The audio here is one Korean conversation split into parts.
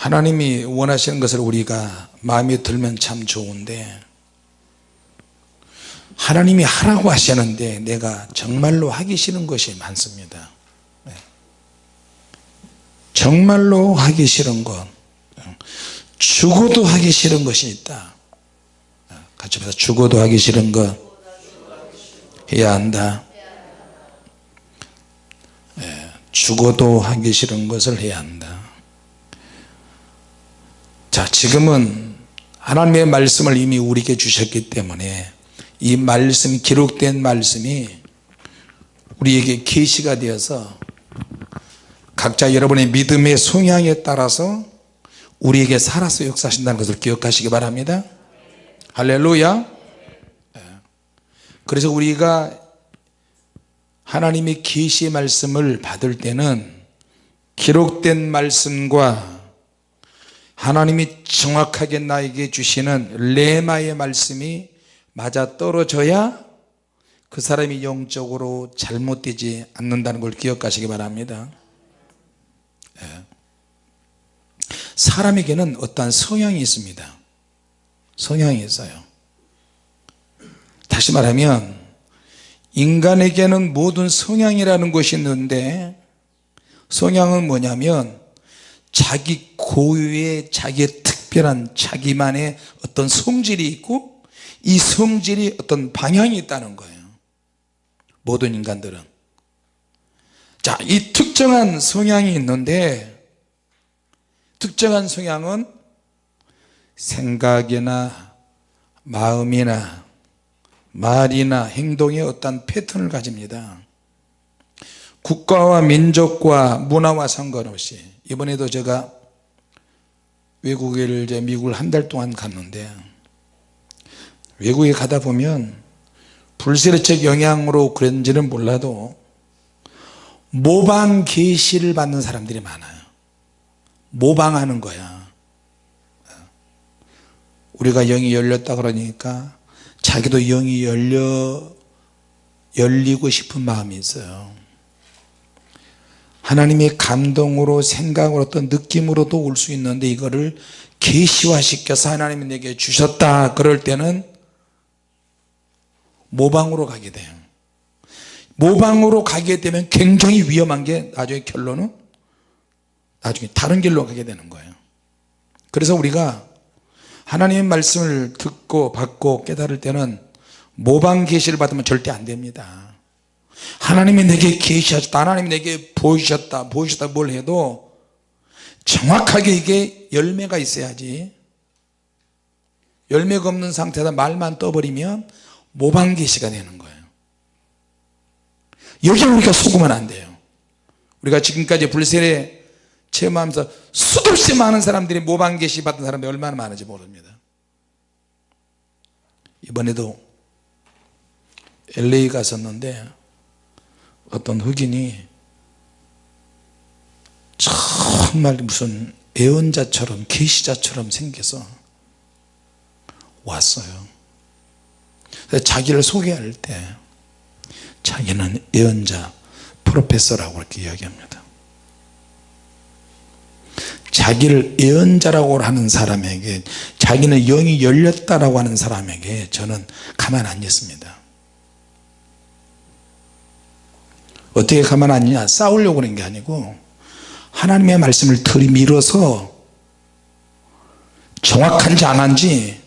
하나님이 원하시는 것을 우리가 마음에 들면 참 좋은데 하나님이 하라고 하시는데 내가 정말로 하기 싫은 것이 많습니다. 네. 정말로 하기 싫은 것 죽어도 하기 싫은 것이 있다. 같이 보자 죽어도 하기 싫은 것 해야 한다. 예, 죽어도 하기 싫은 것을 해야 한다 자 지금은 하나님의 말씀을 이미 우리에게 주셨기 때문에 이 말씀 기록된 말씀이 우리에게 계시가 되어서 각자 여러분의 믿음의 성향에 따라서 우리에게 살아서 역사하신다는 것을 기억하시기 바랍니다 할렐루야 예. 그래서 우리가 하나님의 계시의 말씀을 받을 때는 기록된 말씀과 하나님이 정확하게 나에게 주시는 레마의 말씀이 맞아 떨어져야 그 사람이 영적으로 잘못되지 않는다는 걸 기억하시기 바랍니다. 예. 사람에게는 어떠한 성향이 있습니다. 성향이 있어요. 다시 말하면 인간에게는 모든 성향이라는 것이 있는데 성향은 뭐냐면 자기 고유의 자기의 특별한 자기만의 어떤 성질이 있고 이 성질이 어떤 방향이 있다는 거예요. 모든 인간들은. 자이 특정한 성향이 있는데 특정한 성향은 생각이나 마음이나 말이나 행동에 어떤 패턴을 가집니다. 국가와 민족과 문화와 상관없이 이번에도 제가 외국에 이제 미국을 한 달 동안 갔는데 외국에 가다 보면 불세례책 영향으로 그런지는 몰라도 모방 계시를 받는 사람들이 많아요. 모방하는 거야. 우리가 영이 열렸다 그러니까 자기도 영이 열려 열리고 싶은 마음이 있어요 하나님의 감동으로 생각으로 어떤 느낌으로도 올 수 있는데 이거를 계시화 시켜서 하나님이 내게 주셨다. 그럴 때는 모방으로 가게 돼요. 모방으로 가게 되면 굉장히 위험한 게 나중에 결론은 나중에 다른 길로 가게 되는 거예요. 그래서 우리가 하나님의 말씀을 듣고 받고 깨달을 때는 모방 계시를 받으면 절대 안 됩니다 하나님이 내게 계시하셨다 하나님이 내게 보이셨다 보이셨다 뭘 해도 정확하게 이게 열매가 있어야지. 열매가 없는 상태에서 말만 떠버리면 모방 계시가 되는 거예요. 여기 우리가 속으면 안 돼요. 우리가 지금까지 불세례 체험하면서 수도 없이 많은 사람들이 모방 계시 받은 사람이 얼마나 많은지 모릅니다. 이번에도 LA 갔었는데 어떤 흑인이 정말 무슨 애언자처럼 계시자처럼 생겨서 왔어요. 자기를 소개할 때 자기는 예언자 프로페서라고 그렇게 이야기합니다. 자기를 예언자라고 하는 사람에게 자기는 영이 열렸다라고 하는 사람에게 저는 가만 안 있습니다 어떻게 가만 안 있냐 싸우려고 그런 게 아니고 하나님의 말씀을 들이밀어서 정확한지 안 한지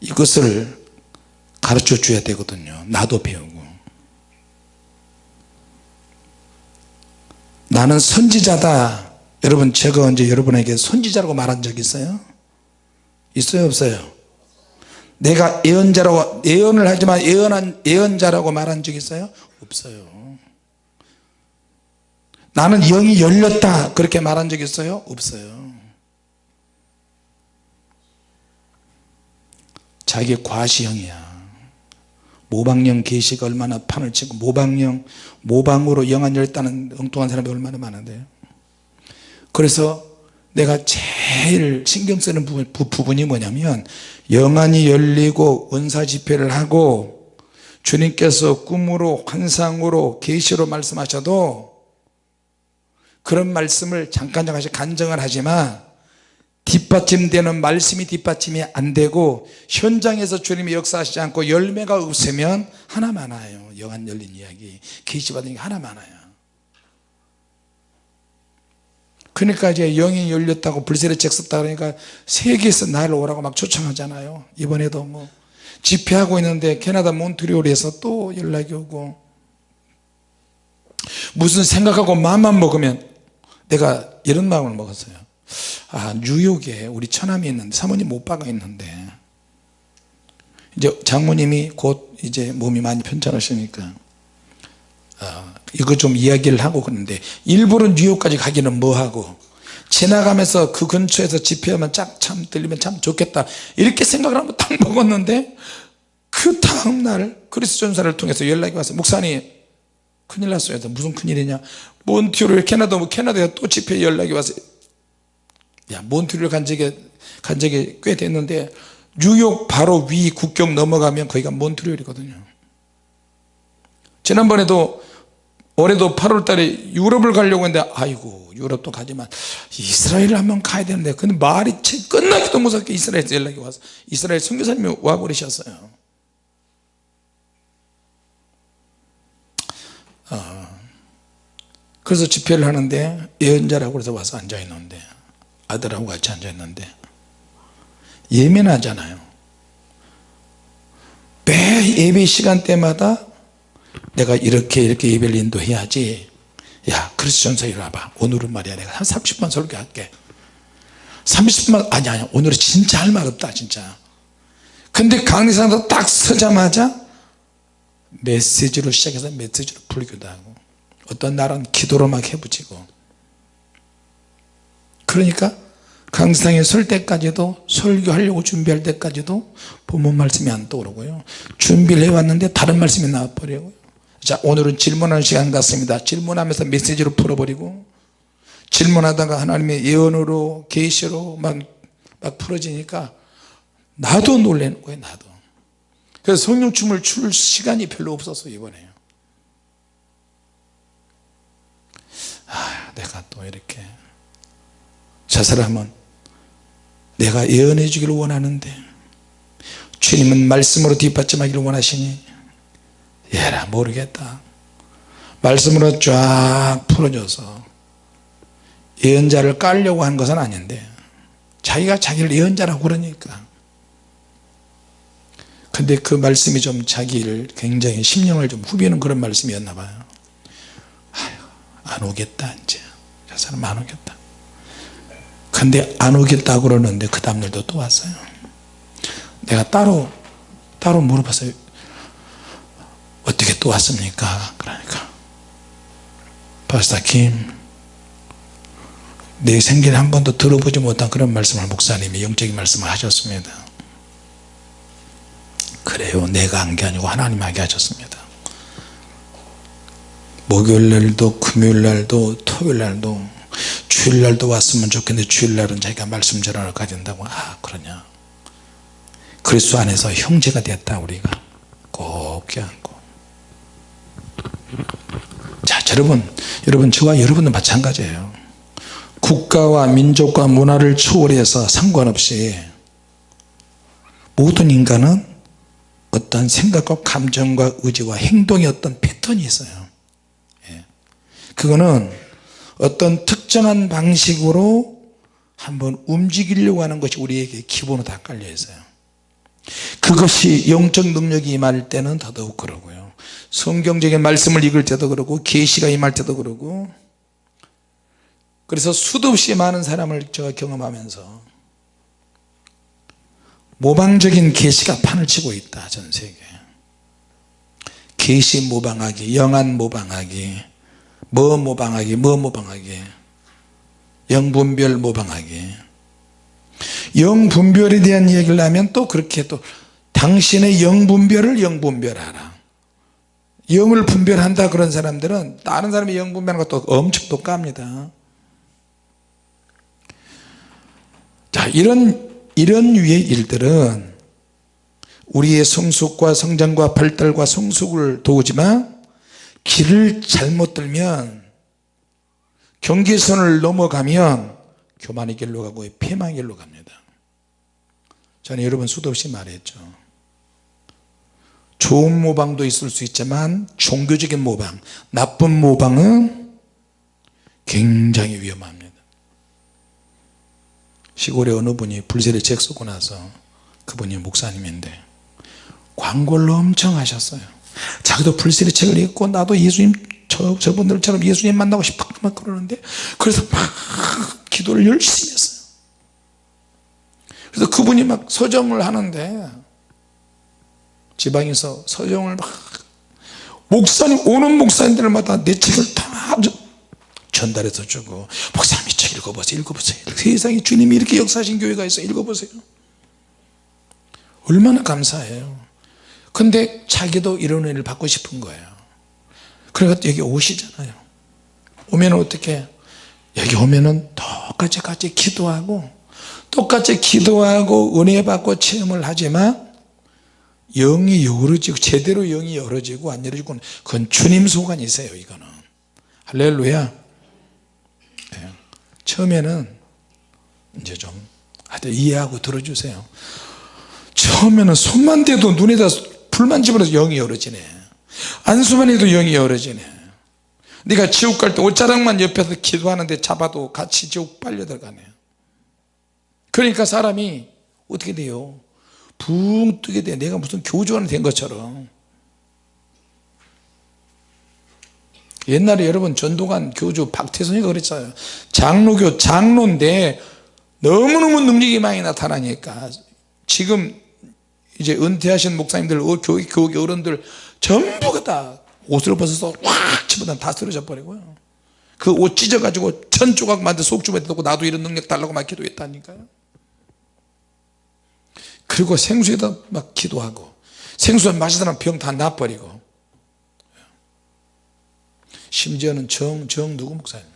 이것을 가르쳐 줘야 되거든요 나도 배우고 나는 선지자다 여러분 제가 언제 여러분에게 선지자라고 말한 적 있어요? 있어요 없어요? 내가 예언자라고 예언을 하지만 예언한 예언자라고 말한 적 있어요? 없어요 나는 영이 열렸다. 그렇게 말한 적 있어요? 없어요. 자기 과시형이야. 모방형 계시가 얼마나 판을 치고 모방형 모방으로 영안 열렸다는 엉뚱한 사람이 얼마나 많은데요 그래서 내가 제일 신경 쓰는 부분, 부분이 뭐냐면 영안이 열리고 은사 집회를 하고 주님께서 꿈으로 환상으로 계시로 말씀하셔도 그런 말씀을 잠깐 잠깐씩 간증을 하지만 뒷받침되는 말씀이 뒷받침이 안 되고 현장에서 주님이 역사하시지 않고 열매가 없으면 하나 많아요. 영안 열린 이야기. 계시 받은 게 하나 많아요. 그러니까 이제 영이 열렸다고 불세례 책 썼다 그러니까 세계에서 나를 오라고 막 초청하잖아요. 이번에도 뭐 집회하고 있는데 캐나다 몬트리올에서 또 연락이 오고 무슨 생각하고 마음만 먹으면 내가 이런 마음을 먹었어요. 아 뉴욕에 우리 처남이 있는데 사모님 오빠가 있는데 이제 장모님이 곧 이제 몸이 많이 편찮으시니까 어, 이거 좀 이야기를 하고 그러는데 일부러 뉴욕까지 가기는 뭐하고 지나가면서 그 근처에서 집회하면 짝참 들리면 참 좋겠다 이렇게 생각을 하고 딱 먹었는데 그 다음날 그리스 전사를 통해서 연락이 왔어요 목사님 큰일 났어요. 무슨 큰일이냐? 몬트리올 캐나다 뭐 캐나다에 또 집회 연락이 왔어요 야 몬트리올 간 적이 간 적이 꽤 됐는데 뉴욕 바로 위 국경 넘어가면 거기가 몬트리올이거든요. 지난번에도 올해도 8월 달에 유럽을 가려고 했는데 아이고 유럽도 가지만 이스라엘을 한번 가야 되는데 근데 말이 채 끝나기도 무섭게 이스라엘에서 연락이 와서 이스라엘 선교사님이 와버리셨어요 그래서 집회를 하는데 예언자라고 해서 와서 앉아 있는데 아들하고 같이 앉아 있는데 예민하잖아요. 매 예배 시간 때마다 내가 이렇게 이렇게 예배를 인도해야지. 야 그리스전서 이리 와봐. 오늘은 말이야. 내가 한 30분 설교할게. 30분 아니 아니 오늘은 진짜 할 말 없다 진짜. 근데 강의상도 딱 서자마자 메시지로 시작해서 메시지로 불기도 하고 어떤 날은 기도로 막 해부지고. 그러니까 강의상에 설 때까지도 설교하려고 준비할 때까지도 본문 말씀이 안 떠오르고요. 준비를 해왔는데 다른 말씀이 나와버리고요. 자 오늘은 질문하는 시간 같습니다. 질문하면서 메시지로 풀어버리고 질문하다가 하나님의 예언으로 계시로 막, 막 풀어지니까 나도 놀라는 거예요 나도. 그래서 성령춤을 출 시간이 별로 없었어 이번에요 아 내가 또 이렇게 저 사람은 내가 예언해 주기를 원하는데 주님은 말씀으로 뒷받침하기를 원하시니 얘라 모르겠다. 말씀으로 쫙 풀어줘서 예언자를 깔려고 한 것은 아닌데 자기가 자기를 예언자라고 그러니까. 근데 그 말씀이 좀 자기를 굉장히 심령을 좀 후비는 그런 말씀이었나 봐요 안 오겠다 이제. 저 사람 안 오겠다. 근데 안 오겠다 그러는데 그 다음날도 또 왔어요. 내가 따로 따로 물어봤어요. 어떻게 또 왔습니까? 그러니까. 파스타 김 내 생긴 한 번도 들어보지 못한 그런 말씀을 목사님이 영적인 말씀을 하셨습니다. 그래요. 내가 한 게 아니고 하나님 하게 하셨습니다 목요일날도 금요일날도 토요일날도 주일날도 왔으면 좋겠는데 주일날은 자기가 말씀 전환을 가진다고. 아 그러냐. 그리스도 안에서 형제가 됐다 우리가. 꼭 껴안고. 자 여러분 여러분 저와 여러분도 마찬가지예요. 국가와 민족과 문화를 초월해서 상관없이 모든 인간은 어떤 생각과 감정과 의지와 행동의 어떤 패턴이 있어요. 예. 그거는 어떤 특정한 방식으로 한번 움직이려고 하는 것이 우리에게 기본으로 다 깔려 있어요. 그것이 영적 능력이 임할 때는 더더욱 그러고요. 성경적인 말씀을 읽을 때도 그러고 계시가 임할 때도 그러고. 그래서 수도 없이 많은 사람을 제가 경험하면서 모방적인 계시가 판을 치고 있다 전 세계에. 계시 모방하기 영안 모방하기 뭐 모방하기 뭐 모방하기? 영분별 모방하기. 영분별에 대한 얘기를 하면 또 그렇게 또 당신의 영분별을 영분별하라. 영을 분별한다 그런 사람들은 다른 사람의 영분별하는 것도 엄청 똑같습니다. 자 이런 이런 유의 일들은 우리의 성숙과 성장과 발달과 성숙을 도우지만 길을 잘못 들면 경계선을 넘어가면 교만의 길로 가고 폐망의 길로 갑니다. 저는 여러분 수도 없이 말했죠. 좋은 모방도 있을 수 있지만 종교적인 모방 나쁜 모방은 굉장히 위험합니다. 시골에 어느 분이 불세례 책 쓰고 나서 그분이 목사님인데 광고를 엄청 하셨어요 자기도 불세례 책을 읽고 나도 예수님 저, 저분들처럼 예수님 만나고 싶어. 막 그러는데 그래서 막 기도를 열심히 했어요. 그래서 그분이 막 서점을 하는데 지방에서 서점을 막 목사님 오는 목사님들마다 내 책을 다 전달해서 주고 목사님 이 책 읽어보세요 읽어보세요. 세상에 주님이 이렇게 역사하신 교회가 있어 읽어보세요. 얼마나 감사해요 근데 자기도 이런 은혜를 받고 싶은 거예요. 그래서 여기 오시잖아요. 오면 어떻게 여기 오면은 똑같이 같이 기도하고 똑같이 기도하고 은혜 받고 체험을 하지만 영이 열어지고 제대로 영이 열어지고 안 열어지고 그건 주님 소관이세요 이거는. 할렐루야. 네. 처음에는 이제 좀 이해하고 들어주세요. 처음에는 손만 대도 눈에다 불만 집어넣어서 영이 열어지네. 안수만 해도 영이 열어지네. 네가 지옥 갈 때 옷자락만 옆에서 기도하는데 잡아도 같이 지옥 빨려 들어가네. 그러니까 사람이 어떻게 돼요? 붕 뜨게 돼. 내가 무슨 교주가 된 것처럼. 옛날에 여러분 전도관 교주 박태선이가 그랬어요. 장로교 장로인데 너무너무 능력이 많이 나타나니까 지금 이제 은퇴하신 목사님들 어, 교회, 교회 어른들 전부가 다 옷을 벗어서 확 집어다 다 쓰러져 버리고요. 그 옷 찢어 가지고 천 조각 만들 속주머니 넣고 나도 이런 능력 달라고 막 기도했다니까요. 그리고 생수에다 막 기도하고 생수 마시다는 병다 나버리고. 심지어는 정, 정 누구 목사님?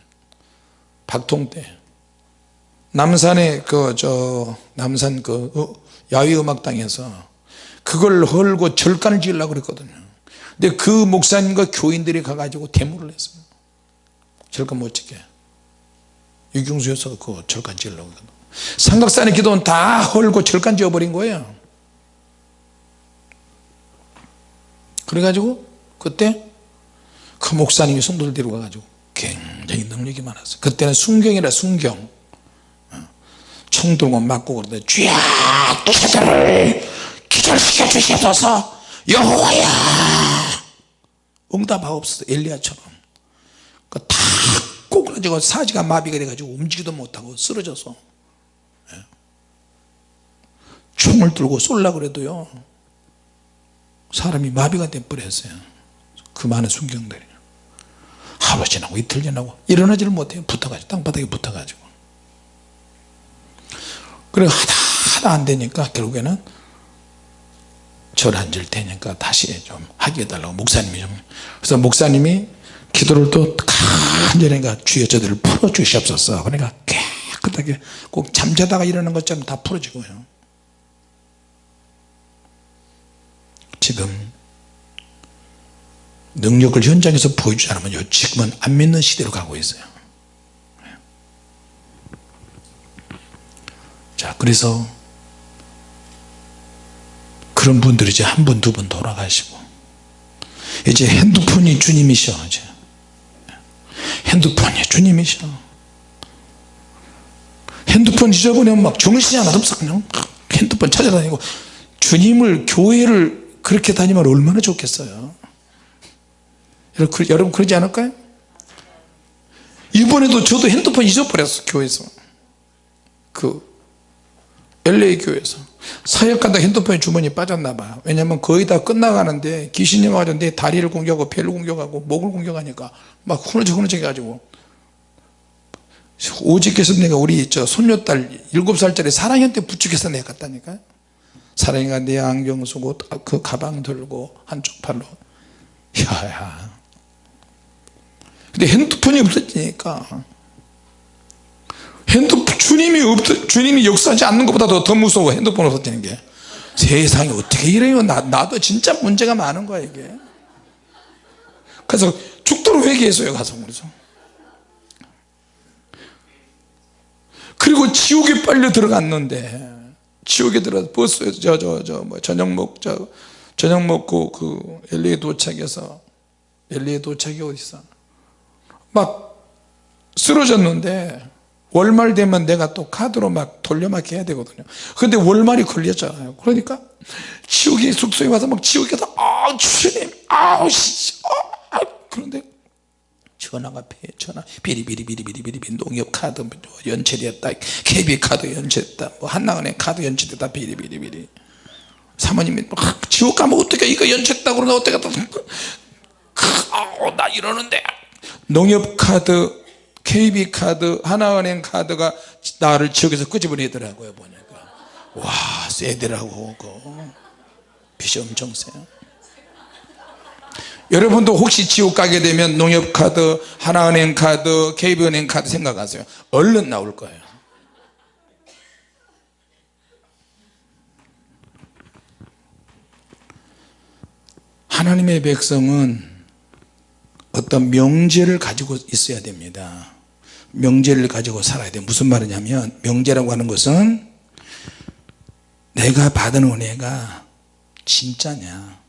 박통대 남산에 그 저 남산 그 어, 야외음악당에서 그걸 헐고 절간을 지으려고 그랬거든요. 근데 그 목사님과 교인들이 가가지고 데모를 했어요 절간 못 짓게. 유경수 여사가 그 절간 지으려고 삼각산의 기도는 다 헐고 절간 지어버린 거예요. 그래가지고 그때 그 목사님이 성도를 데리고 가가지고 굉장히 능력이 많았어요. 그때는 순경이라 순경. 어. 총 들고 맞고 그러는데 쥐야 저들을 기절시켜 주시옵소서. 여호와야. 응답하옵소서 엘리야처럼. 다 꼬그라지고 사지가 마비가 돼가지고 움직이도 못하고 쓰러져서. 예. 총을 들고 쏠라 그래도요 사람이 마비가 돼버렸어요. 그 많은 순경들이. 하루 지나고 이틀 지나고 일어나지를 못해요. 붙어가지고 땅바닥에 붙어가지고. 그래 하다 하다 안 되니까 결국에는 절 앉을 테니까 다시 좀 하게 해달라고 목사님이 좀. 그래서 목사님이 기도를 또 간절히가 주여 저들을 풀어 주시옵소서. 그러니까 깨끗하게 꼭 잠자다가 일어나는 것처럼 다 풀어지고요. 지금 능력을 현장에서 보여주지 않으면 지금은 안 믿는 시대로 가고 있어요. 자 그래서 그런 분들이 이제 한 분 두 분 돌아가시고. 이제 핸드폰이 주님이셔 이제. 핸드폰이 주님이셔. 핸드폰 잊어버리면 막 정신이 하나도 없어. 그냥 핸드폰 찾아다니고. 주님을 교회를 그렇게 다니면 얼마나 좋겠어요? 여러분 그러지 않을까요? 이번에도 저도 핸드폰 잊어버렸어 교회에서. 그 LA 교회에서. 사역한다 핸드폰이 주머니에 빠졌나 봐. 왜냐면 거의 다 끝나가는데 귀신이 와가지고 내 다리를 공격하고 배를 공격하고 목을 공격하니까 막 후너져 후너져 해가지고. 오직해서 내가 우리 저 손녀딸 7살짜리 사랑이한테 부축해서 내가 갔다니까. 사랑이가 내 안경 쓰고 그 가방 들고 한쪽 팔로. 야야. 근데 핸드폰이 없어지니까 핸드폰 주님이 없 주님이 역사하지 않는 것보다 더, 더 무서워 핸드폰 없어지는 게. 세상에 어떻게 이래요? 나, 나도 진짜 문제가 많은 거야 이게. 그래서 죽도록 회개했어요 가서 그래서 그리고 지옥에 빨려 들어갔는데 지옥에 들어가서 버스에 저저 저 뭐 저녁 먹 저 저녁 먹고 그 LA 도착해서 LA 도착이 어디서 막 쓰러졌는데 월말 되면 내가 또 카드로 막 돌려막기 해야 되거든요. 근데 월말이 걸렸잖아요. 그러니까 지옥의 숙소에 와서 막 지옥에서 아 주님 아우 씨 아, 그런데 전화가 배 전화 비리비리비리비리비리 농협 카드 뭐 연체됐다 KB 카드 연체됐다 뭐 한나은행 카드 연체됐다 비리비리비리. 사모님이 막 지옥 가면 어떻게 이거 연체됐다 그러나 어떻게 아우 나 이러는데. 농협 카드 KB 카드 하나은행 카드가 나를 지옥에서 끄집어내더라고요 보니까. 와 세더라고 그거. 빚이 엄청 세요. 여러분도 혹시 지옥 가게 되면 농협카드 하나은행 카드 KB은행 카드 생각하세요? 얼른 나올 거예요. 하나님의 백성은 어떤 명제를 가지고 있어야 됩니다 명제를 가지고 살아야 돼요 무슨 말이냐면 명제라고 하는 것은 내가 받은 은혜가 진짜냐?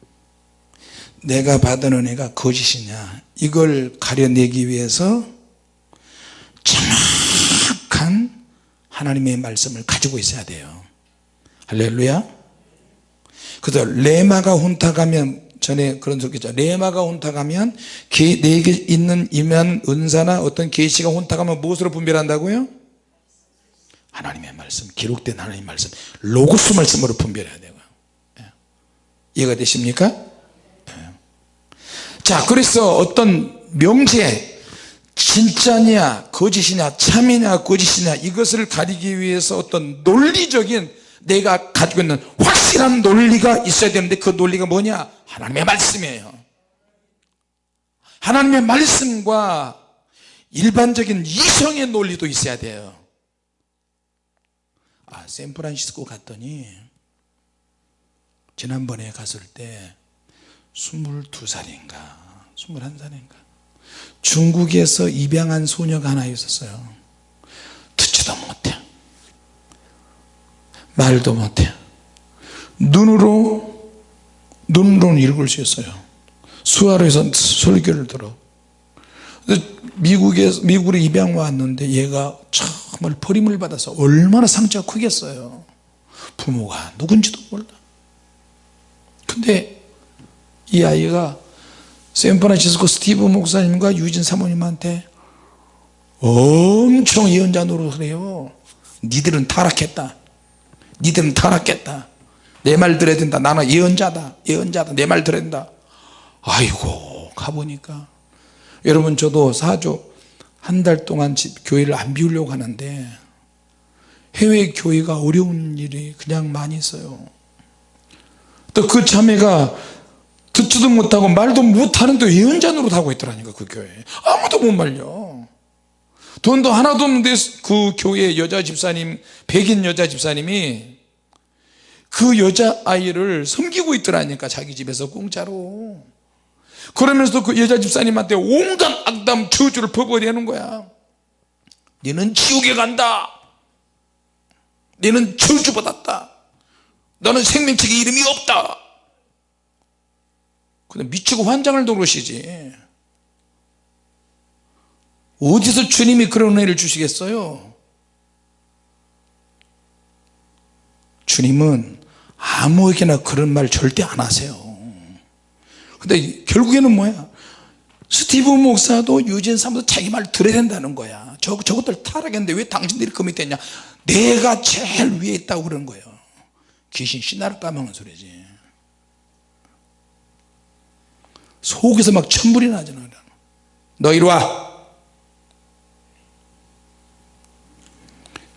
내가 받은 은혜가 거짓이냐? 이걸 가려내기 위해서 정확한 하나님의 말씀을 가지고 있어야 돼요. 할렐루야. 그래서 레마가 혼탁하면 전에 그런 소리 있죠. 레마가 혼탁하면 내게 있는 임한 은사나 어떤 계시가 혼탁하면 무엇으로 분별한다고요? 하나님의 말씀 기록된 하나님의 말씀 로고스 말씀으로 분별해야 되고요. 예. 이해가 되십니까? 자 그래서 어떤 명제 진짜냐 거짓이냐 참이냐 거짓이냐 이것을 가리기 위해서 어떤 논리적인 내가 가지고 있는 확실한 논리가 있어야 되는데 그 논리가 뭐냐? 하나님의 말씀이에요. 하나님의 말씀과 일반적인 이성의 논리도 있어야 돼요. 아 샌프란시스코 갔더니 지난번에 갔을 때 22살인가 21살인가 중국에서 입양한 소녀가 하나 있었어요. 듣지도 못해 말도 못해 눈으로 눈으로는 읽을 수 있어요. 수화로에서 설교를 들어. 미국에 미국으로 입양 왔는데 얘가 정말 버림을 받아서 얼마나 상처가 크겠어요. 부모가 누군지도 몰라. 근데 이 아이가 샌프란시스코 스티브 목사님과 유진 사모님한테 엄청 예언자 노릇을 해요. 니들은 타락했다 니들은 타락했다. 내 말 들어야 된다. 나는 예언자다. 예언자다. 내 말 들어야 된다. 아이고 가보니까. 여러분 저도 사조 한 달 동안 집, 교회를 안 비우려고 하는데 해외 교회가 어려운 일이 그냥 많이 있어요. 또 그 자매가 듣지도 못하고 말도 못하는데 예언자 노릇하고 있더라니까 그 교회 아무도 못 말려 돈도 하나도 없는데 그 교회 여자 집사님 백인 여자 집사님이 그 여자아이를 섬기고 있더라니까 자기 집에서 공짜로. 그러면서 그 여자 집사님한테 온갖 악담 저주를 퍼부어대는 거야. 너는 지옥에 간다. 너는 저주받았다. 너는 생명책에 이름이 없다. 근데 미치고 환장을 노르시지 어디서 주님이 그런 은혜를 주시겠어요? 주님은 아무에게나 그런 말 절대 안 하세요. 근데 결국에는 뭐야? 스티브 목사도 유진 사모도 자기 말 들어야 된다는 거야. 저, 저것들 타락했는데 왜 당신들이 금이 됐냐? 내가 제일 위에 있다고 그러는 거예요. 귀신 신나를 까먹는 소리지. 속에서 막 천불이 나잖아 너 이리 와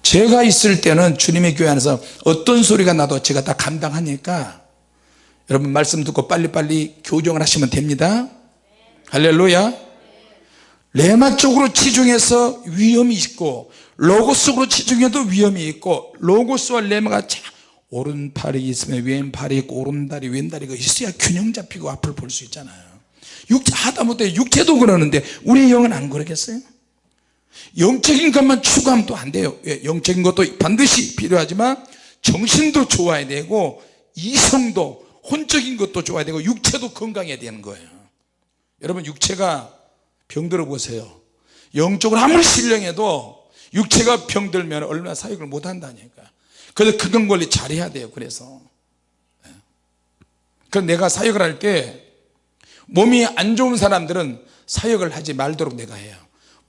제가 있을 때는 주님의 교회 안에서 어떤 소리가 나도 제가 다 감당하니까 여러분 말씀 듣고 빨리빨리 교정을 하시면 됩니다. 할렐루야. 레마 쪽으로 치중해서 위험이 있고 로고스로 치중해도 위험이 있고 로고스와 레마가 오른팔이 있으면 왼팔이 있고 오른다리 왼다리가 있어야 균형 잡히고 앞을 볼 수 있잖아요. 육체 하다못해 육체도 그러는데 우리 영은 안 그러겠어요 영적인 것만 추구하면 또 안 돼요. 예, 영적인 것도 반드시 필요하지만 정신도 좋아야 되고 이성도 혼적인 것도 좋아야 되고 육체도 건강해야 되는 거예요. 여러분 육체가 병들어 보세요. 영적으로 아무리 신령해도 육체가 병들면 얼마나 사역을 못 한다니까? 그래서 건강 관리 잘해야 돼요 그래서. 예. 그래서 내가 사역을 할 때 몸이 안 좋은 사람들은 사역을 하지 말도록 내가 해요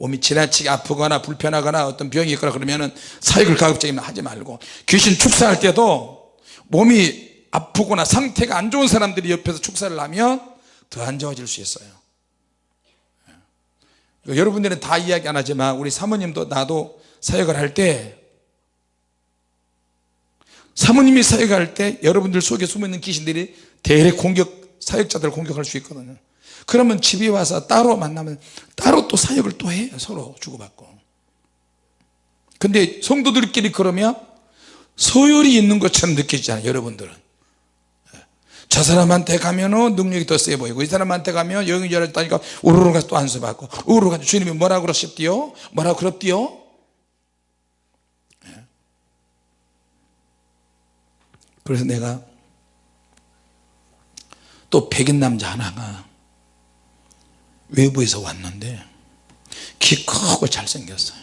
몸이 지나치게 아프거나 불편하거나 어떤 병이 있거나 그러면은 사역을 가급적이면 하지 말고 귀신 축사할 때도 몸이 아프거나 상태가 안 좋은 사람들이 옆에서 축사를 하면 더 안 좋아질 수 있어요 예. 여러분들은 다 이야기 안 하지만 우리 사모님도 나도 사역을 할 때 사모님이 사역할 때 여러분들 속에 숨어있는 귀신들이 대래 공격 사역자들을 공격할 수 있거든요 그러면 집에 와서 따로 만나면 따로 또 사역을 또 해요 서로 주고받고. 근데 성도들끼리 그러면 소열이 있는 것처럼 느껴지잖아요 여러분들은. 저 사람한테 가면은 능력이 더 세 보이고 이 사람한테 가면 영이 열었다니까 우르르 가서 또 안수받고 우르르 가서 주님이 뭐라 그러셨디요? 뭐라 그럽디요? 예. 그래서 내가 또 백인 남자 하나가 외부에서 왔는데 키 크고 잘생겼어요.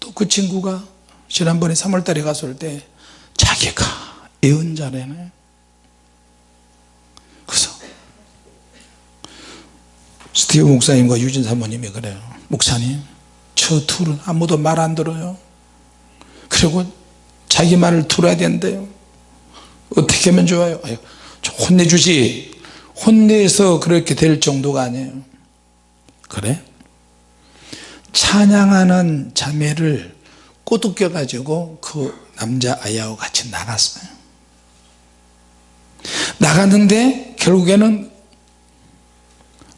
또 그 친구가 지난번에 3월달에 갔을 때 자기가 예언자래네. 그래서 스티브 목사님과 유진 사모님이 그래요. 목사님 저 둘은 아무도 말 안 들어요. 그리고 자기 말을 들어야 된대요. 어떻게 하면 좋아요? 아유, 좀 혼내주지 혼내서 그렇게 될 정도가 아니에요. 그래? 찬양하는 자매를 꼬드겨 가지고 그 남자 아이하고 같이 나갔어요. 나갔는데 결국에는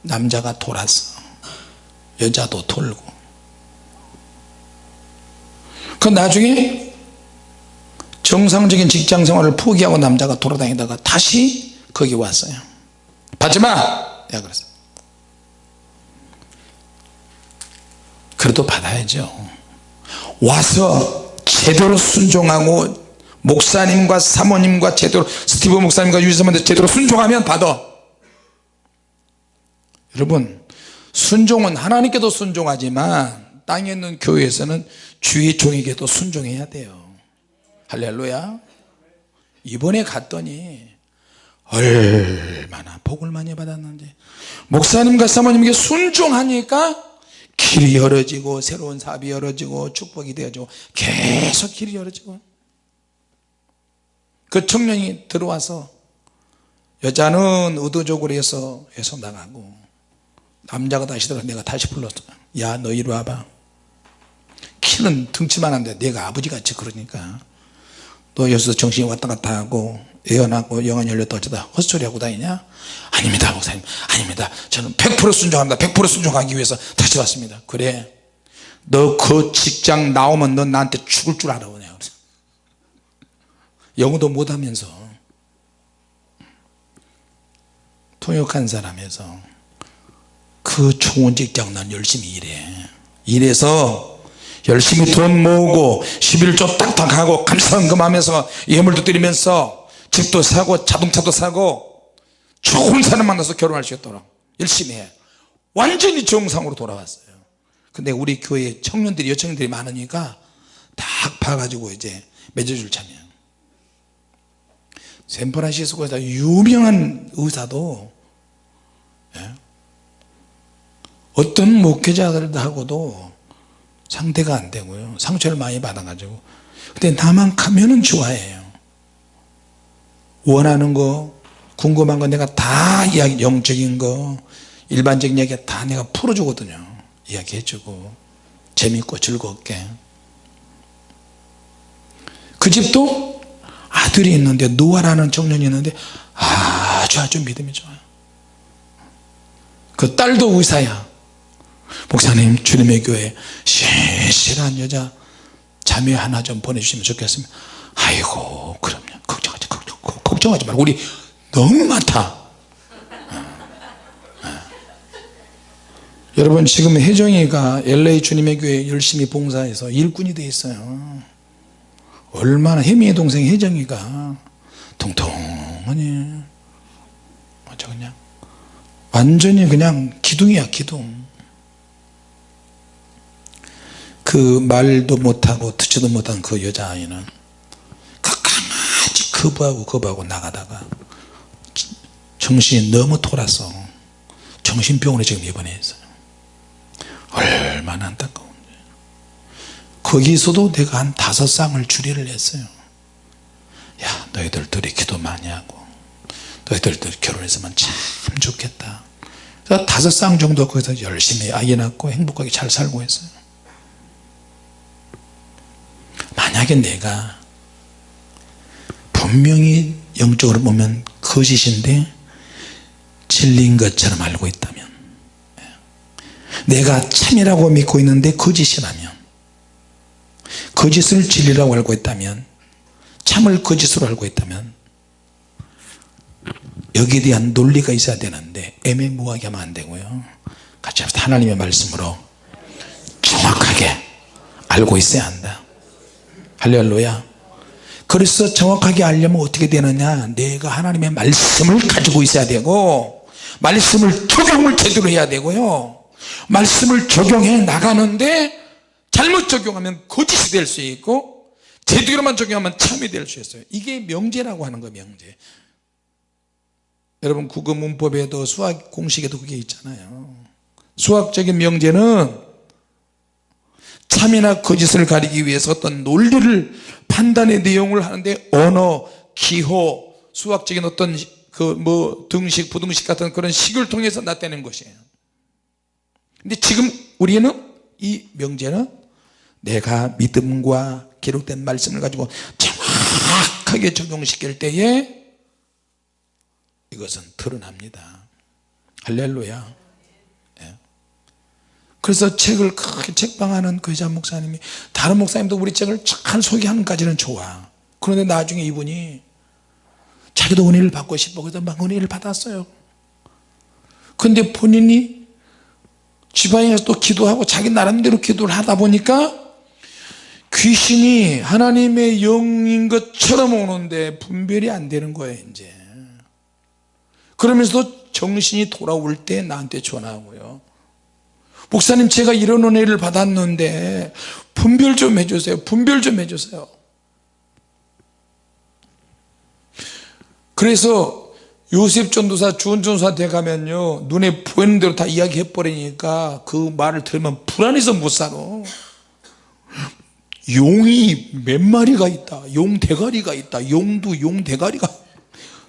남자가 돌았어. 여자도 돌고. 그 나중에 정상적인 직장 생활을 포기하고 남자가 돌아다니다가 다시 거기 왔어요 받지마! 야 그랬어 그래도 받아야죠. 와서 제대로 순종하고 목사님과 사모님과 제대로 스티브 목사님과 유지사님한테 제대로 순종하면 받아. 여러분 순종은 하나님께도 순종하지만 땅에 있는 교회에서는 주의 종에게도 순종해야 돼요. 할렐루야. 이번에 갔더니 얼마나 복을 많이 받았는지. 목사님과 사모님에게 순종하니까 길이 열어지고 새로운 사업이 열어지고 축복이 되어지고 계속 길이 열어지고. 그 청년이 들어와서 여자는 의도적으로 해서 해서 나가고 남자가 다시 들어가 내가 다시 불렀어 야너 이리 와봐. 키는 등치만 한데 내가 아버지같이 그러니까. 너 여기서 정신이 왔다 갔다 하고 예언하고 영안 열렸다 어쩌다 헛소리 하고 다니냐? 아닙니다 목사님. 아닙니다. 저는 100% 순종합니다. 100% 순종하기 위해서 다시 왔습니다. 그래. 너 그 직장 나오면 너 나한테 죽을 줄 알아 그냥. 영어도 못하면서. 통역한 사람에서 그 좋은 직장 난 열심히 일해. 일해서 열심히 돈 모으고 11조 딱딱 하고 감사헌금 하면서 예물도 드리면서 집도 사고 자동차도 사고 좋은 사람 만나서 결혼할 수 있도록 열심히 해. 완전히 정상으로 돌아왔어요. 근데 우리 교회 청년들이 여청년들이 많으니까 딱 봐가지고 이제 맺어줄 참이야 샌프란시스코에서 유명한 의사도 예? 어떤 목회자들하고도 상대가 안 되고요. 상처를 많이 받아가지고. 근데 나만 가면은 좋아해요 원하는 거 궁금한 거 내가 다 이야기 영적인 거 일반적인 이야기 다 내가 풀어주거든요. 이야기해주고. 재밌고 즐겁게. 그 집도 아들이 있는데 노아라는 청년이 있는데 아주 아주 믿음이 좋아요. 그 딸도 의사야. 목사님 주님의 교회 신실한 여자 자매 하나 좀 보내주시면 좋겠습니다. 아이고 걱정하지 걱정, 걱정하지 말고 우리 너무 많다. 어, 어. 여러분 지금 혜정이가 LA 주님의 교회 열심히 봉사해서 일꾼이 돼 있어요. 얼마나 혜미의 동생 혜정이가. 통통하니. 아주 그냥. 완전히 그냥 기둥이야 기둥. 그 말도 못하고 듣지도 못한 그 여자아이는 그 거부하고 거부하고 나가다가 정신이 너무 돌아서 정신병원에 지금 입원했어요. 얼마나 안타까운데. 거기서도 내가 한 다섯 쌍을 주례를 했어요. 야 너희들 둘이 기도 많이 하고 너희들 둘이 결혼했으면 참 좋겠다. 그래서 다섯 쌍 정도 거기서 열심히 아기 낳고 행복하게 잘 살고 했어요. 만약에 내가 분명히 영적으로 보면 거짓인데 진리인 것처럼 알고 있다면 내가 참이라고 믿고 있는데 거짓이라면 거짓을 진리라고 알고 있다면 참을 거짓으로 알고 있다면 여기에 대한 논리가 있어야 되는데 애매모호하게 하면 안 되고요. 같이 합시다. 하나님의 말씀으로 정확하게 알고 있어야 한다. 할렐루야 그래서 정확하게 알려면 어떻게 되느냐? 내가 하나님의 말씀을 가지고 있어야 되고 말씀을 적용을 제대로 해야 되고요. 말씀을 적용해 나가는데 잘못 적용하면 거짓이 될 수 있고 제대로만 적용하면 참이 될 수 있어요. 이게 명제라고 하는 거예요 명제. 여러분 국어 문법에도 수학 공식에도 그게 있잖아요. 수학적인 명제는 참이나 거짓을 가리기 위해서 어떤 논리를 판단의 내용을 하는데 언어, 기호, 수학적인 어떤 그 뭐 등식, 부등식 같은 그런 식을 통해서 나타내는 것이에요 근데 지금 우리는 이 명제는 내가 믿음과 기록된 말씀을 가지고 정확하게 적용시킬 때에 이것은 드러납니다 할렐루야 예. 그래서 책을 크게 책방하는 그 여자 목사님이 다른 목사님도 우리 책을 잘 소개하는 까지는 좋아. 그런데 나중에 이분이 자기도 은혜를 받고 싶어. 그래서 막 은혜를 받았어요. 근데 본인이 지방에서 또 기도하고 자기 나름대로 기도를 하다 보니까 귀신이 하나님의 영인 것처럼 오는데 분별이 안 되는 거예요 이제. 그러면서도 정신이 돌아올 때 나한테 전화하고요 목사님 제가 이런 은혜를 받았는데 분별 좀 해주세요. 분별 좀 해주세요. 그래서 요셉 전도사 주은 전도사 돼가면요 눈에 보이는 대로 다 이야기해 버리니까 그 말을 들으면 불안해서 못 살아. 용이 몇 마리가 있다. 용 대가리가 있다. 용도 용 대가리가.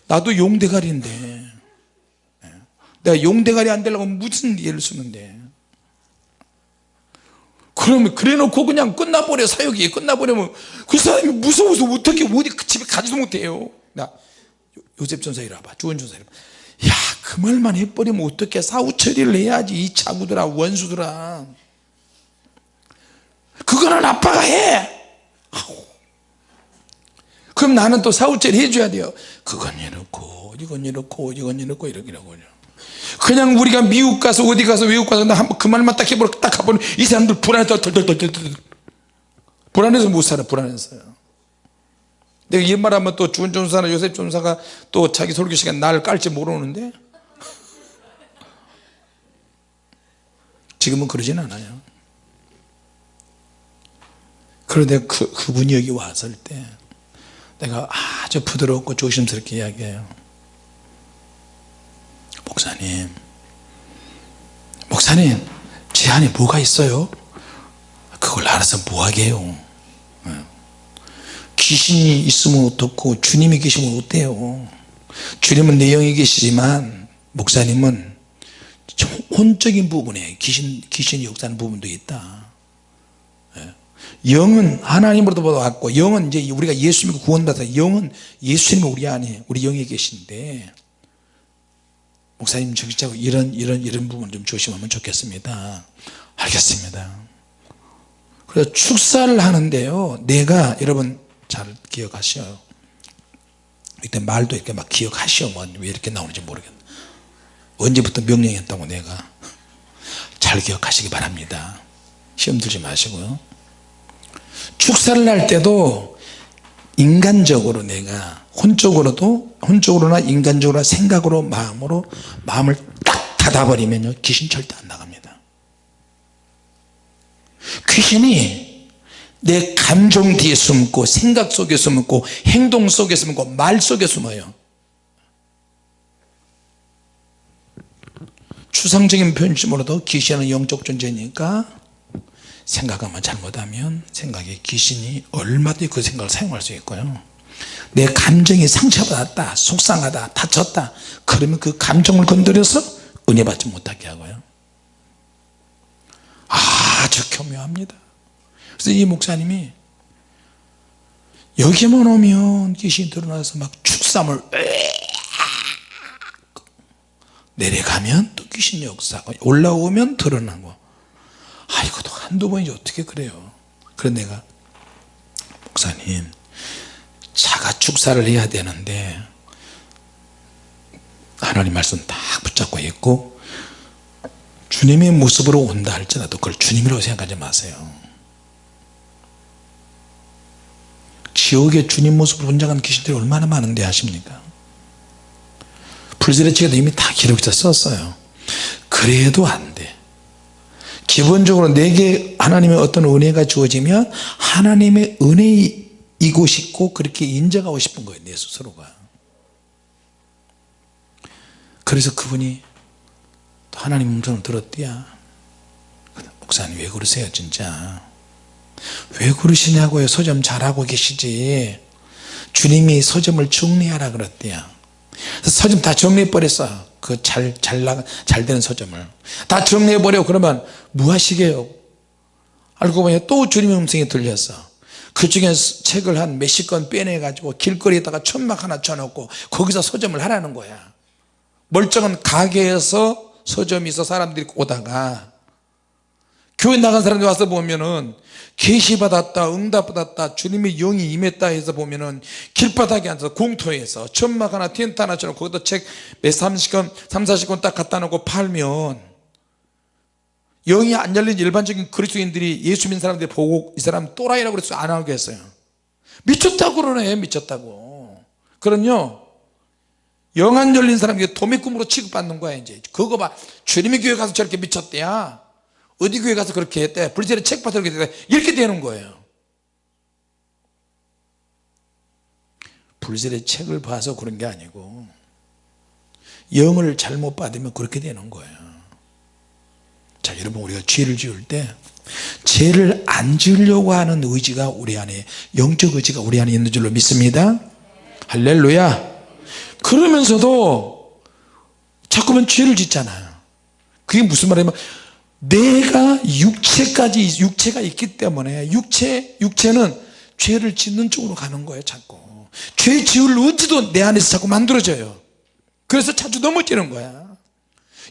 나도 용 대가리인데. 내가 용 대가리 안 되려고 무슨 예를 쓰는데 그러면 그래 놓고 그냥 끝나버려 사역이 끝나버리면 그 사람이 무서워서 어떻게 어디 집에 가지도 못해요. 나 요셉 전사 이리 와봐. 주원 전사 이리 와봐. 야그 말만 해버리면 어떻게 사후 처리를 해야지 이 자구들아 원수들아. 그거는 아빠가 해. 그럼 나는 또 사후 처리 해줘야 돼요. 그건 이렇고 이건 이렇고 이건 이렇고 이러기라고 그냥 우리가 미국 가서 어디 가서 외국 가서 그 말만 딱 해보고 딱 가보면 이 사람들 불안해서 덜덜덜덜 불안해서 못 살아 불안해서요 내가 이 말하면 또 전사나 요셉 전사가 또 자기 설교 시간 나를 깔지 모르는데? 지금은 그러진 않아요. 그런데 그, 그분이 여기 왔을 때 내가 아주 부드럽고 조심스럽게 이야기해요 목사님. 목사님 제 안에 뭐가 있어요? 그걸 알아서 뭐하게 해요 귀신이 있으면 어떻고 주님이 계시면 어때요? 주님은 내 영이 계시지만 목사님은 혼적인 부분에 귀신, 귀신이 역사하는 부분도 있다. 영은 하나님으로부터 왔고 영은 이제 우리가 예수 믿고 구원받아 영은 예수님이 우리 안에 우리 영에 계신데 목사님 저기 이런 이런 이런 부분 좀 조심하면 좋겠습니다. 알겠습니다. 그래서 축사를 하는데요. 내가 여러분 잘 기억하셔요 이때 말도 이렇게 막 기억하시오. 뭐왜 이렇게 나오는지 모르겠네. 언제부터 명령했다고 내가? 잘 기억하시기 바랍니다. 시험 들지 마시고요. 축사를 할 때도 인간적으로 내가 혼적으로도 혼적으로나 인간적으로 생각으로 마음으로 마음을 딱 닫아버리면요 귀신 절대 안 나갑니다. 귀신이 내 감정 뒤에 숨고 생각 속에 숨고 행동 속에 숨고 말 속에 숨어요. 추상적인 표현쯤으로도 귀신은 영적 존재니까 생각하면 잘못하면 생각에 귀신이 얼마든지 그 생각을 사용할 수 있고요. 내 감정이 상처받았다 속상하다 다쳤다 그러면 그 감정을 건드려서 은혜 받지 못하게 하고요. 아주 교묘합니다. 그래서 이 목사님이 여기만 오면 귀신이 드러나서 막 축삼을 내려가면 또 귀신 역사가 올라오면 드러나고 아 이것도 한두 번이지 어떻게 그래요? 그래 내가 목사님 자가 축사를 해야 되는데 하나님 말씀 딱 붙잡고 있고 주님의 모습으로 온다 할지라도 그걸 주님이라고 생각하지 마세요. 지옥에 주님 모습으로 혼자간 귀신들이 얼마나 많은데 아십니까? 불세례치에도 이미 다 기록해서 썼어요. 그래도 안돼 기본적으로 내게 하나님의 어떤 은혜가 주어지면 하나님의 은혜이고 싶고 그렇게 인정하고 싶은 거예요 내 스스로가. 그래서 그분이 또 하나님 음성을 들었대야. 목사님 왜 그러세요 진짜? 왜 그러시냐고요 서점 잘하고 계시지. 주님이 서점을 정리하라 그랬대요 서점 다 정리해버렸어 그 잘 잘 나가 잘 되는 서점을. 다 정리해 버려. 그러면 뭐 하시게요? 알고 보니 또 주님의 음성이 들렸어. 그 중에 책을 한 몇십 권 빼내 가지고 길거리에다가 천막 하나 쳐놓고 거기서 서점을 하라는 거야. 멀쩡한 가게에서 서점이 있어 사람들이 오다가 교회 나간 사람들이 와서 보면은 계시 받았다 응답 받았다 주님의 영이 임했다 해서 보면은 길바닥에 앉아서 공터에서 천막 하나 텐트 하나 쳐놓고 거기다 책 몇 30권 3, 40권 딱 갖다 놓고 팔면 영이 안 열린 일반적인 그리스도인들이 예수 믿는 사람들이 보고 이 사람 또라이라고 그래서 안 하겠어요. 미쳤다고 그러네 미쳤다고. 그럼요 영 안 열린 사람이 도매꿈으로 취급받는 거야 이제. 그거 봐. 주님의 교회 가서 저렇게 미쳤대야 어디 교회 가서 그렇게 했대? 불세례 책 봐서 그렇게 했대? 이렇게 되는 거예요. 불세례 책을 봐서 그런 게 아니고 영을 잘못 받으면 그렇게 되는 거예요. 자 여러분 우리가 죄를 지을 때 죄를 안 지으려고 하는 의지가 우리 안에 영적 의지가 우리 안에 있는 줄로 믿습니다. 할렐루야. 그러면서도 자꾸만 죄를 짓잖아요. 그게 무슨 말이냐면 내가 육체까지 육체가 있기 때문에 육체 육체는 죄를 짓는 쪽으로 가는 거예요 자꾸. 죄 지을 의지도 내 안에서 자꾸 만들어져요. 그래서 자주 넘어지는 거야.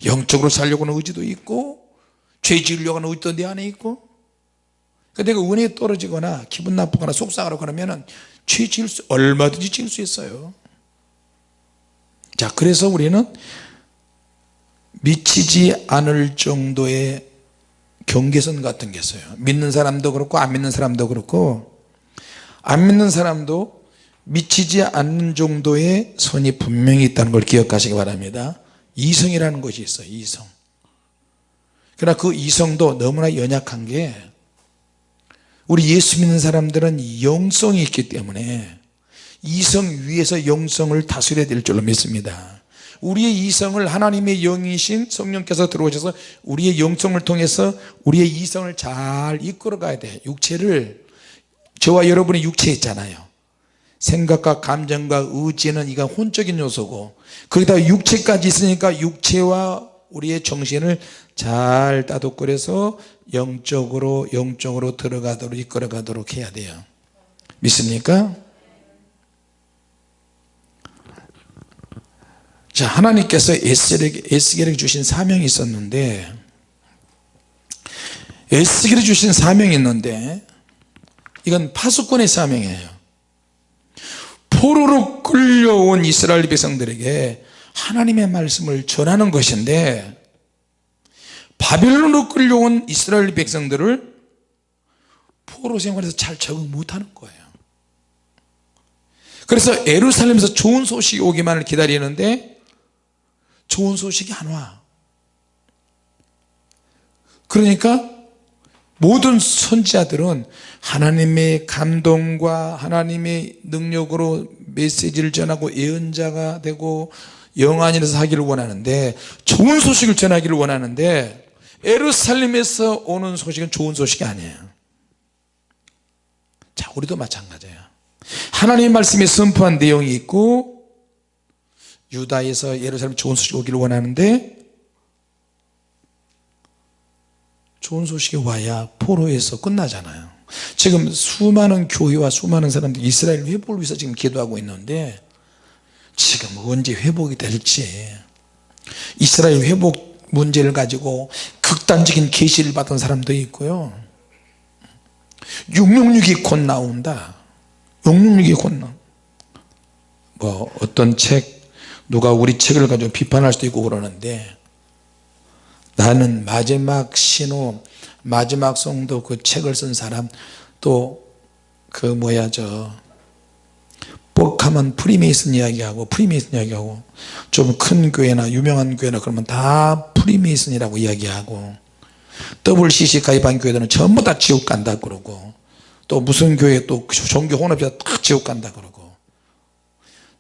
영적으로 살려고 하는 의지도 있고 죄 지으려고 하는 의지도 내 안에 있고. 내가 은혜 떨어지거나 기분 나쁘거나 속상하고 그러면 은 죄 지을 수 얼마든지 지을 수 있어요. 자 그래서 우리는 미치지 않을 정도의 경계선 같은 게 있어요. 믿는 사람도 그렇고 안 믿는 사람도 그렇고 안 믿는 사람도 미치지 않는 정도의 선이 분명히 있다는 걸 기억하시기 바랍니다. 이성이라는 것이 있어요 이성. 그러나 그 이성도 너무나 연약한 게 우리 예수 믿는 사람들은 영성이 있기 때문에 이성 위에서 영성을 다스려야 될 줄로 믿습니다 우리의 이성을 하나님의 영이신 성령께서 들어오셔서 우리의 영성을 통해서 우리의 이성을 잘 이끌어 가야 돼. 육체를. 저와 여러분의 육체 있잖아요. 생각과 감정과 의지는 이가 혼적인 요소고 거기다 육체까지 있으니까 육체와 우리의 정신을 잘 따독거려서 영적으로 영적으로 들어가도록 이끌어 가도록 해야 돼요. 믿습니까? 자 하나님께서 에스겔에게, 주신 사명이 있었는데 에스겔에 주신 사명이 있는데 이건 파수꾼의 사명이에요. 포로로 끌려온 이스라엘 백성들에게 하나님의 말씀을 전하는 것인데 바벨론으로 끌려온 이스라엘 백성들을 포로 생활에서 잘 적응 못하는 거예요. 그래서 예루살렘에서 좋은 소식이 오기만을 기다리는데 좋은 소식이 안 와. 그러니까 모든 선지자들은 하나님의 감동과 하나님의 능력으로 메시지를 전하고 예언자가 되고 영안이라서 하기를 원하는데 좋은 소식을 전하기를 원하는데 에루살렘에서 오는 소식은 좋은 소식이 아니에요. 자 우리도 마찬가지예요. 하나님의 말씀에 선포한 내용이 있고 유다에서 예루살렘 좋은 소식 오기를 원하는데 좋은 소식이 와야 포로에서 끝나잖아요. 지금 수많은 교회와 수많은 사람들이 이스라엘 회복을 위해서 지금 기도하고 있는데 지금 언제 회복이 될지 이스라엘 회복 문제를 가지고 극단적인 계시를 받은 사람도 있고요. 666이 곧 나온다. 666이 곧 나온다 뭐 어떤 책 누가 우리 책을 가지고 비판할 수도 있고 그러는데 나는 마지막 신호 마지막 성도 그 책을 쓴 사람 또 그 뭐야 저 뻑하면 프리메이슨 이야기하고 프리메이슨 이야기하고 좀 큰 교회나 유명한 교회나 그러면 다 프리메이슨이라고 이야기하고 WCC 가입한 교회들은 전부 다 지옥 간다 그러고 또 무슨 교회 또 종교 혼합자 다 지옥 간다 그러고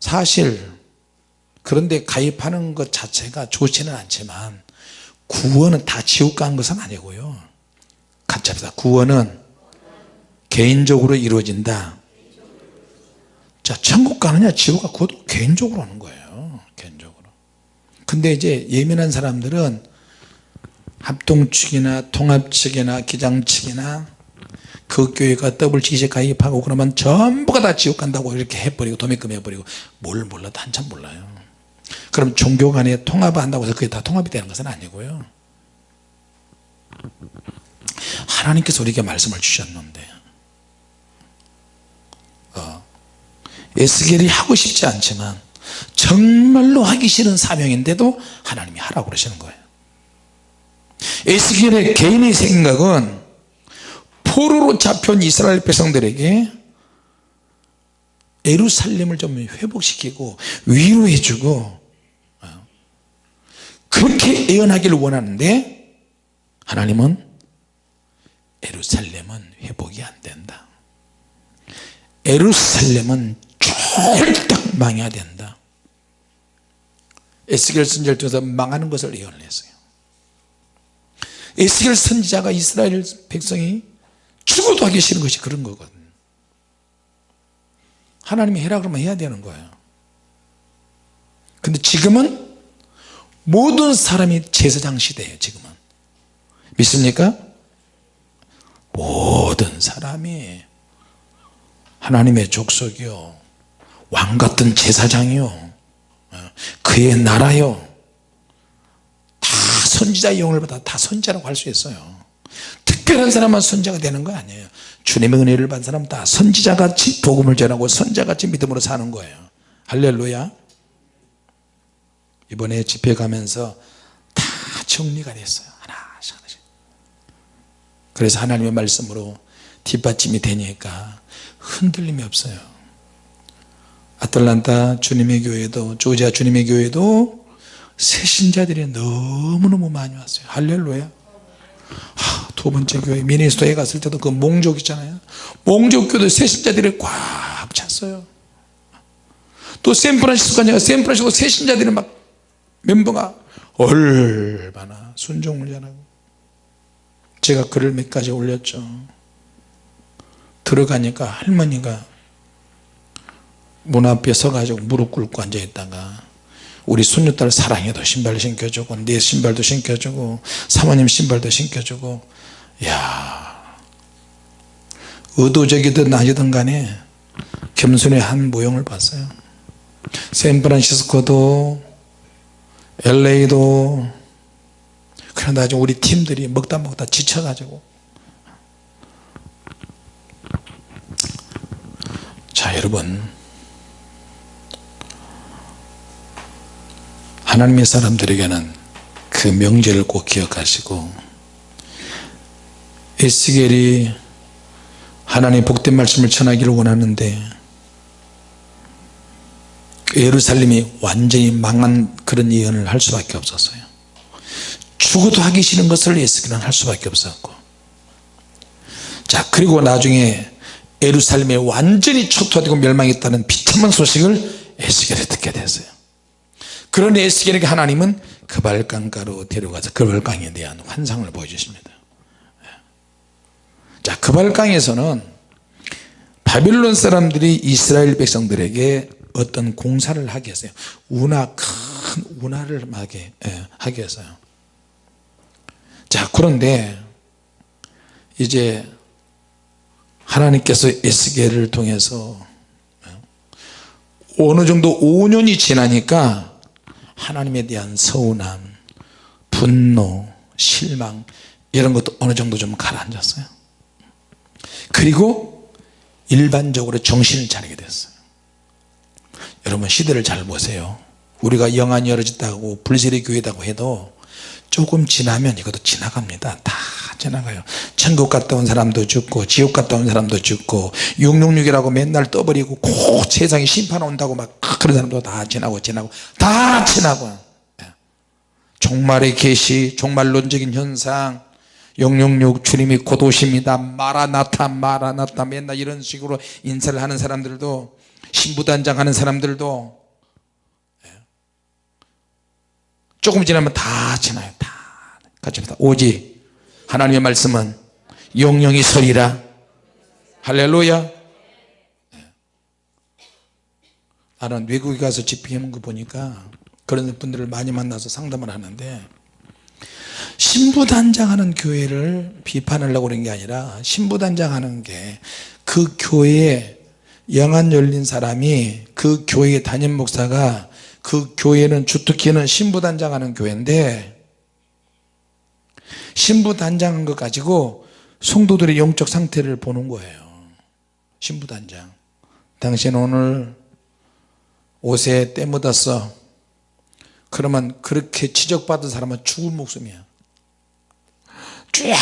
사실 그런데 가입하는 것 자체가 좋지는 않지만 구원은 다 지옥 가는 것은 아니고요. 합시다. 구원은 개인적으로 이루어진다. 자 천국 가느냐 지옥 가? 그것도 개인적으로 하는 거예요. 개인적으로. 근데 이제 예민한 사람들은 합동 측이나 통합 측이나 기장 측이나 그 교회가 지시 가입하고 그러면 전부가 다 지옥 간다고 이렇게 해버리고 도매금 해버리고 뭘 몰라도 한참 몰라요 그럼 종교 간에 통합을 한다고 해서 그게 다 통합이 되는 것은 아니고요. 하나님께서 우리에게 말씀을 주셨는데 어, 에스겔이 하고 싶지 않지만 정말로 하기 싫은 사명인데도 하나님이 하라고 그러시는 거예요. 에스겔의 개인의 생각은 포로로 잡혀온 이스라엘 백성들에게 에루살렘을 좀 회복시키고 위로해주고 어, 그렇게 예언하기를 원하는데 하나님은 에루살렘은 회복이 안 된다. 에루살렘은 쫄딱 망해야 된다. 에스겔 선지자를 통해서 망하는 것을 예언을 했어요. 에스겔 선지자가 이스라엘 백성이 죽어도 하기 싫은 것이 그런 거거든 하나님이 해라 그러면 해야 되는 거예요. 근데 지금은 모든 사람이 제사장 시대예요 지금은. 믿습니까? 모든 사람이 하나님의 족속이요. 왕같은 제사장이요. 어, 그의 나라요. 다 선지자의 영을 받아 다 선지자라고 할 수 있어요. 특별한 사람만 선지자가 되는 거 아니에요. 주님의 은혜를 받은 사람은 다 선지자같이 복음을 전하고 선지자같이 믿음으로 사는 거예요. 할렐루야 이번에 집회 가면서 다 정리가 됐어요. 하나씩 하나씩 그래서 하나님의 말씀으로 뒷받침이 되니까 흔들림이 없어요. 아틀란타 주님의 교회도 조지아 주님의 교회도 새신자들이 너무너무 많이 왔어요. 할렐루야. 하, 두 번째 교회 미니스토에 갔을 때도 그 몽족 있잖아요. 몽족교도 새신자들이 꽉 찼어요. 또 샌프란시스코 가니까 샌프란시스코 새신자들이 막 멤버가 얼마나 순종을 잘하고 제가 글을 몇 가지 올렸죠. 들어가니까 할머니가 문 앞에 서가지고 무릎 꿇고 앉아있다가 우리 손녀딸 사랑해도 신발 신겨주고 내 신발도 신겨주고 사모님 신발도 신겨주고 야 의도적이든 아니든 간에 겸손의 한 모형을 봤어요. 샌프란시스코도 LA도 그러나 나중에 우리 팀들이 먹다 먹다 지쳐가지고. 자 여러분. 하나님의 사람들에게는 그그 명제를 꼭 기억하시고 에스겔이 하나님의 복된 말씀을 전하기를 원하는데 예루살렘이 완전히 망한 그런 예언을 할 수밖에 없었어요. 죽어도 하기 싫은 것을 에스겔은 할 수밖에 없었고. 자 그리고 나중에 예루살렘이 완전히 초토화되고 멸망했다는 비참한 소식을 에스겔이 듣게 됐어요. 그런 에스겔에게 하나님은 그발강가로 데려가서 그발강에 대한 환상을 보여주십니다. 자 그발강에서는 바빌론 사람들이 이스라엘 백성들에게 어떤 공사를 하게 했어요. 운하 큰 운하를 하게, 예, 하게 했어요. 자 그런데 이제 하나님께서 에스겔을 통해서 어느 정도 5년이 지나니까 하나님에 대한 서운함 분노 실망 이런 것도 어느 정도 좀 가라앉았어요. 그리고 일반적으로 정신을 차리게 됐어요 여러분 시대를 잘 보세요. 우리가 영안이 열어졌다고 불세례 교회다고 해도 조금 지나면 이것도 지나갑니다. 다 지나가요. 천국 갔다 온 사람도 죽고 지옥 갔다 온 사람도 죽고 666이라고 맨날 떠버리고 꼭 세상에 심판 온다고 막 그런 사람도 다 지나고 지나고 다 지나고. 예. 종말의 계시 종말론적인 현상 666 주님이 곧 오십니다. 마라나타 마라나타 맨날 이런 식으로 인사를 하는 사람들도 신부단장 하는 사람들도 예. 조금 지나면 다 지나요. 다. 같이 합니다. 오직 하나님의 말씀은 영영이 서리라. 할렐루야. 예. 나는 외국에 가서 집회하는 거 보니까 그런 분들을 많이 만나서 상담을 하는데 신부단장하는 교회를 비판하려고 그런 게 아니라 신부단장하는 게 그 교회에 영안 열린 사람이 그 교회 담임 목사가 그 교회는 주특기는 신부단장 하는 교회인데 신부단장 한 것 가지고 성도들의 영적 상태를 보는 거예요. 신부단장. 당신 오늘 옷에 때 묻었어. 그러면 그렇게 지적받은 사람은 죽을 목숨이야. 주야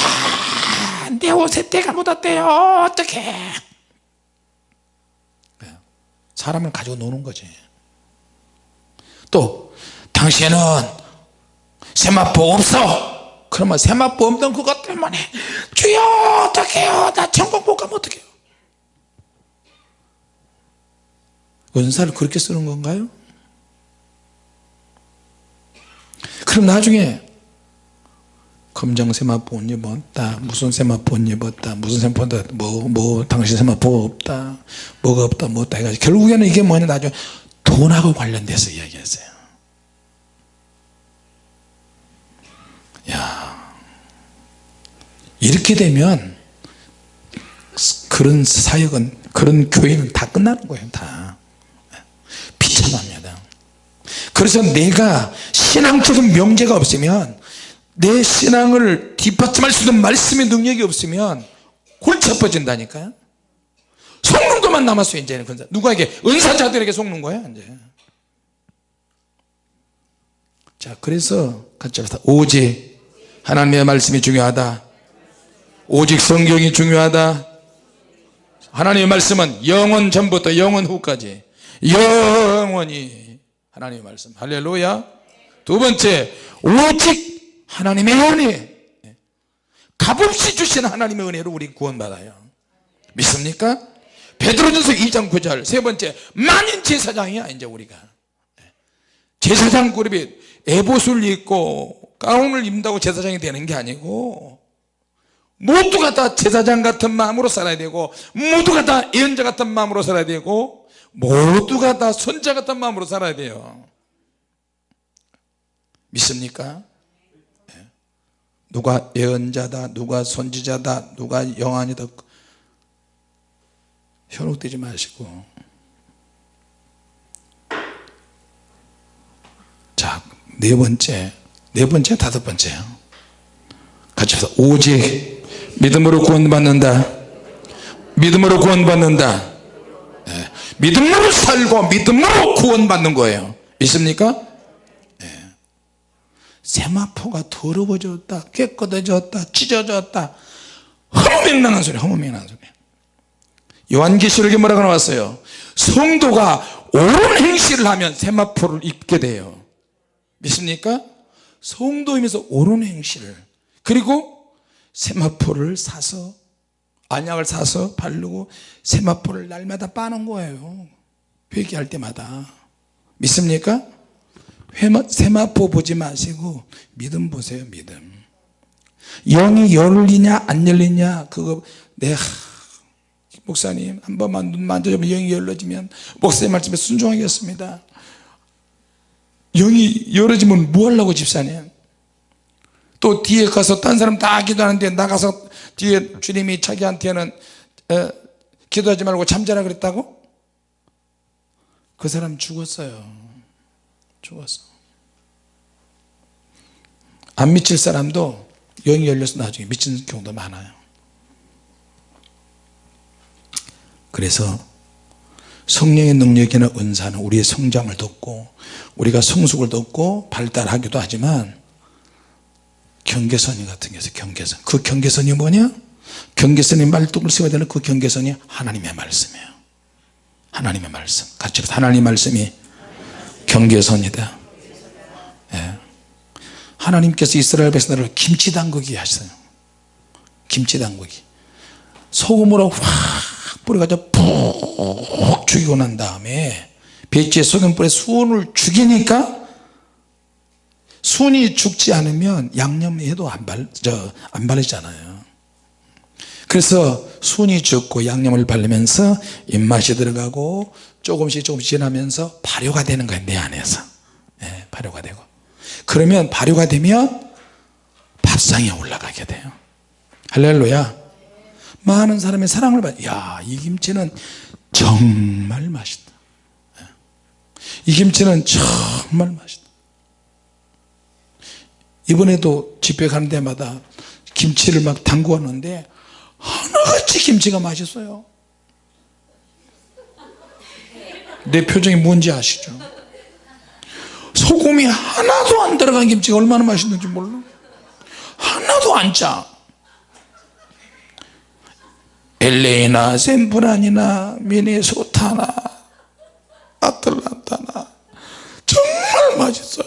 내 옷에 때가 묻었대요. 어떡해 사람을 가지고 노는 거지. 또 당신은 세마포 없어. 그러면 세마포 없는 그것 때문에 주여 어떡해요? 나 천국 못 가면 어떡해요? 은사를 그렇게 쓰는 건가요? 그럼 나중에 검정 세마포 옷 입었다 무슨 세마포 옷 입었다 무슨 세마포 뭐, 뭐 당신 세마포 없다 뭐가 없다 뭐 없다 해가지고 결국에는 이게 뭐냐 나중에 돈하고 관련돼서 이야기했어요. 야 이렇게 되면 그런 사역은 그런 교회는 다 끝나는 거예요 다. 비참합니다. 그래서 내가 신앙적인 명제가 없으면 내 신앙을 뒷받침할 수 있는 말씀의 능력이 없으면 골치 아파진다니까요. 속는 것만 남았어요 이제는 누구에게? 은사자들에게 속는 거야 이제. 자 그래서 같이 합시다. 오직 하나님의 말씀이 중요하다. 오직 성경이 중요하다. 하나님의 말씀은 영원 전부터 영원 후까지 영원히 하나님의 말씀. 할렐루야. 두 번째 오직 하나님의 은혜 값없이 주신 하나님의 은혜로 우리 구원받아요 믿습니까? 베드로전서 2장 9절 세 번째 만인 제사장이야 이제 우리가 제사장 그룹이 에봇을 입고 가운을 입는다고 제사장이 되는 게 아니고 모두가 다 제사장 같은 마음으로 살아야 되고 모두가 다 예언자 같은 마음으로 살아야 되고 모두가 다 선자 같은 마음으로 살아야 돼요 믿습니까? 누가 예언자다 누가 선지자다 누가 영안이다. 현혹되지 마시고. 자네 번째 네 번째 다섯 번째. 같이 해서 오직 믿음으로 구원받는다. 믿음으로 구원받는다. 네. 믿음으로 살고 믿음으로 구원받는 거예요. 있습니까? 세마포가 더러워졌다 깨끗해졌다 찢어졌다. 허무맹랑한 소리 허무맹랑한 소리. 요한계시록에 뭐라고 나왔어요? 성도가 옳은 행실을 하면 세마포를 입게 돼요. 믿습니까? 성도이면서 옳은 행실을. 그리고 세마포를 사서 안약을 사서 바르고 세마포를 날마다 빠는 거예요. 회개할 때마다. 믿습니까 회마, 세마포 보지 마시고 믿음 보세요 믿음. 영이 열리냐 안 열리냐 그거 내 목사님 한 번만 눈 만져주면 영이 열려지면 목사님 말씀에 순종하겠습니다. 영이 열어지면 뭐 하려고 집사님? 또 뒤에 가서 딴 사람 다 기도하는데 나가서 뒤에 주님이 자기한테는 에, 기도하지 말고 잠자라 그랬다고? 그 사람 죽었어요 죽었어 안 미칠 사람도 영이 열려서 나중에 미치는 경우도 많아요. 그래서 성령의 능력이나 은사는 우리의 성장을 돕고 우리가 성숙을 돕고 발달하기도 하지만 경계선이 같은 게 있어 경계선. 그 경계선이 뭐냐? 경계선이 말뚝을 세워야 되는 그 경계선이 하나님의 말씀이에요. 하나님의 말씀. 같이 하나님 말씀이 경계선이다. 예. 하나님께서 이스라엘 백성들을 김치 담그기 하셨어요. 김치 담그기 소금으로 확 뿌려가지고 푹 죽이고 난 다음에 배지에 소금 뿌려 수온을 죽이니까 순이 죽지 않으면 저, 안 바르잖아요. 그래서 순이 죽고 양념을 바르면서 입맛이 들어가고 조금씩 조금씩 지나면서 발효가 되는 거예요 내 안에서. 예, 발효가 되고. 그러면 발효가 되면 밥상에 올라가게 돼요. 할렐루야. 많은 사람의 사랑을 받 야이 김치는 정말 맛있다. 예. 이 김치는 정말 맛있다. 이번에도 집회 가는 데마다 김치를 막 담고 왔는데 하나같이 김치가 맛있어요 내 표정이 뭔지 아시죠? 소금이 하나도 안 들어간 김치가 얼마나 맛있는지 몰라. 하나도 안짜. LA나 샌프란이나 미네소타나 아틀란타나. 정말 맛있어요.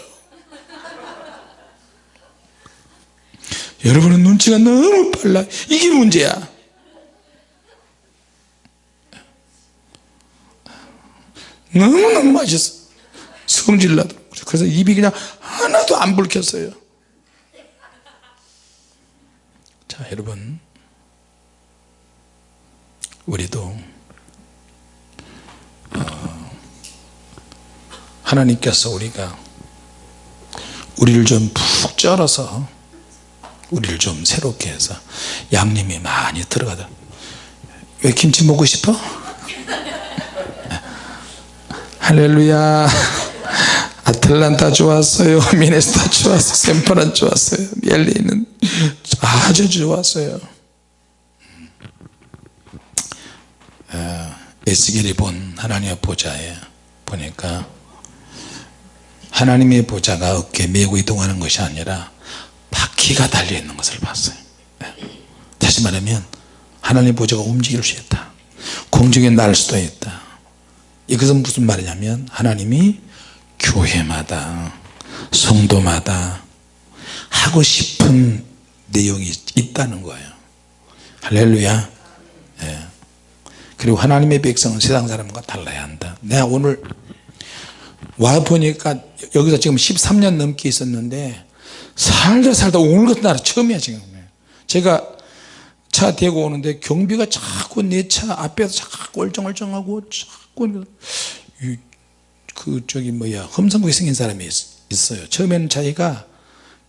여러분은 눈치가 너무 빨라. 이게 문제야 너무너무 맛있어. 성질나도. 그래서 입이 그냥 하나도 안 불켰어요. 자 여러분. 우리도 어, 하나님께서 우리가 우리를 좀 푹 쩔어서 우리를 좀 새롭게 해서 양념이 많이 들어가다. 왜 김치 먹고 싶어? 할렐루야. 아틀란타 좋았어요. 미네스타 좋았어요. 샘퍼란 좋았어요. 멜리는 아주 좋았어요. 어, 에스겔이 본 하나님의 보좌에 보니까 하나님의 보좌가 어깨 메고 이동하는 것이 아니라 바퀴가 달려있는 것을 봤어요. 네. 다시 말하면 하나님 보좌가 움직일 수 있다. 공중에 날 수도 있다 이것은 무슨 말이냐면 하나님이 교회마다 성도마다 하고 싶은 내용이 있다는 거예요. 할렐루야. 예. 그리고 하나님의 백성은 세상 사람과 달라야 한다. 내가 오늘 와 보니까 여기서 지금 13년 넘게 있었는데 살다 살다 오늘 같은 날 처음이야 지금. 제가 차 대고 오는데 경비가 자꾸 내 차 앞에서 자꾸 얼쩡얼쩡하고 자꾸 그 저기 뭐야 험상궂게 생긴 사람이 있, 어요. 처음에는 자기가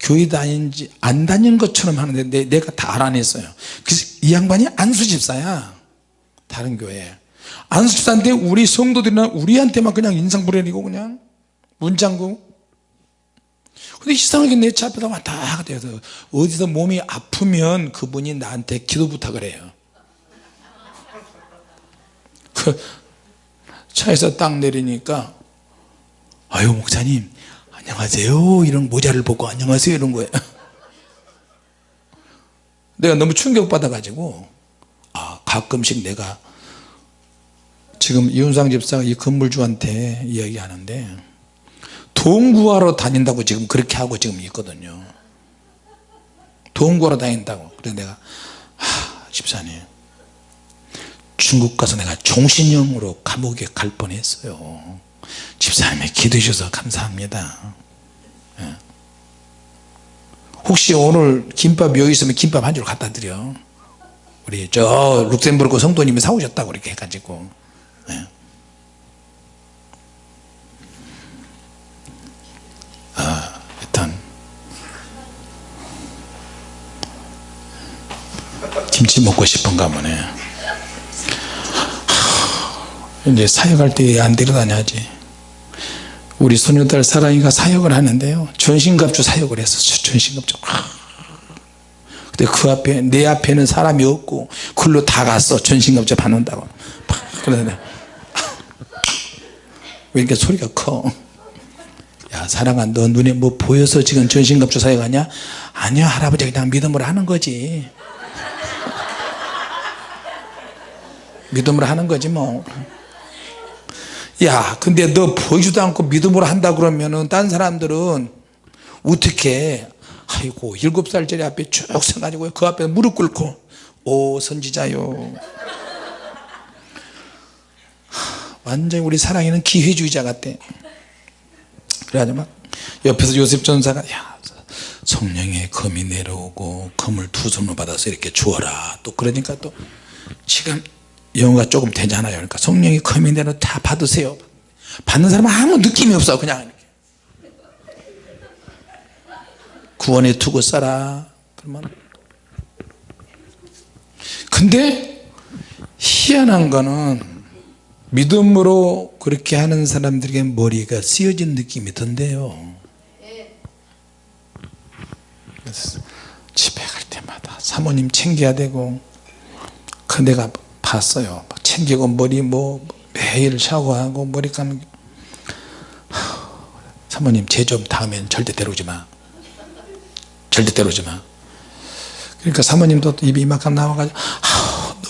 교회 다닌지 안 다닌 것처럼 하는데 내, 내가 다 알아냈어요. 그래서 이 양반이 안수집사야. 다른 교회 안수집사인데 우리 성도들이나 우리한테만 그냥 인상 부려내고 그냥 문장구 근데 이상하게 내 차 앞에다 왔다 갔다 해서 어디서 몸이 아프면 그분이 나한테 기도 부탁을 해요. 그 차에서 딱 내리니까 아유 목사님 안녕하세요. 이런 모자를 보고 안녕하세요. 이런 거예요. 내가 너무 충격받아 가지고 아 가끔씩 내가 지금 이윤상 집사가 이 건물주한테 이야기하는데 돈 구하러 다닌다고 지금 그렇게 하고 지금 있거든요. 돈 구하러 다닌다고. 그래서 내가 하 집사님. 중국 가서 내가 종신형으로 감옥에 갈 뻔했어요. 집사님이 기도해 주셔서 감사합니다. 예. 혹시 오늘 김밥 여기 있으면 김밥 한 줄 갖다 드려. 우리 저 룩셈부르크 성도님이 사오셨다고 이렇게 해가지고 김치 먹고 싶은가 보네. 이제 사역할 때 안 데려다녀야지. 우리 소녀딸 사랑이가 사역을 하는데요. 전신갑주 사역을 했어 전신갑주 근데 그 앞에 내 앞에는 사람이 없고 글로 다 갔어. 전신갑주 받는다고. 그러더니 왜 이렇게 소리가 커 야 사랑아 너 눈에 뭐 보여서 지금 전신갑주 사역하냐? 아니야 할아버지. 그냥 믿음으로 하는 거지 믿음으로 하는 거지 뭐. 야 근데 너 보이지도 않고 믿음으로 한다 그러면은 딴 사람들은 어떻게? 아이고 일곱 살짜리 앞에 쭉 서가지고 그 앞에 무릎 꿇고 오 선지자요. 완전히 우리 사랑이는 기회주의자 같대. 그래가지고 막 옆에서 요셉 전사가 야 성령의 검이 내려오고 검을 두 손으로 받아서 이렇게 주어라. 또 그러니까 또 지금 영어가 조금 되잖아요. 그러니까 성령이 검이 내려 다 받으세요. 받는 사람은 아무 느낌이 없어 그냥. 이렇게. 구원에 두고 써라 그러면. 근데 희한한 거는 믿음으로 그렇게 하는 사람들에게 머리가 쓰여진 느낌이 든대요. 집에 갈 때마다 사모님 챙겨야 되고 그 내가 봤어요. 챙기고 머리 뭐 매일 샤워하고 머리 감기 사모님 제좀 다음엔 절대 데려오지 마. 절대 데려오지 마. 그러니까 사모님도 입이 이만큼 나와가지고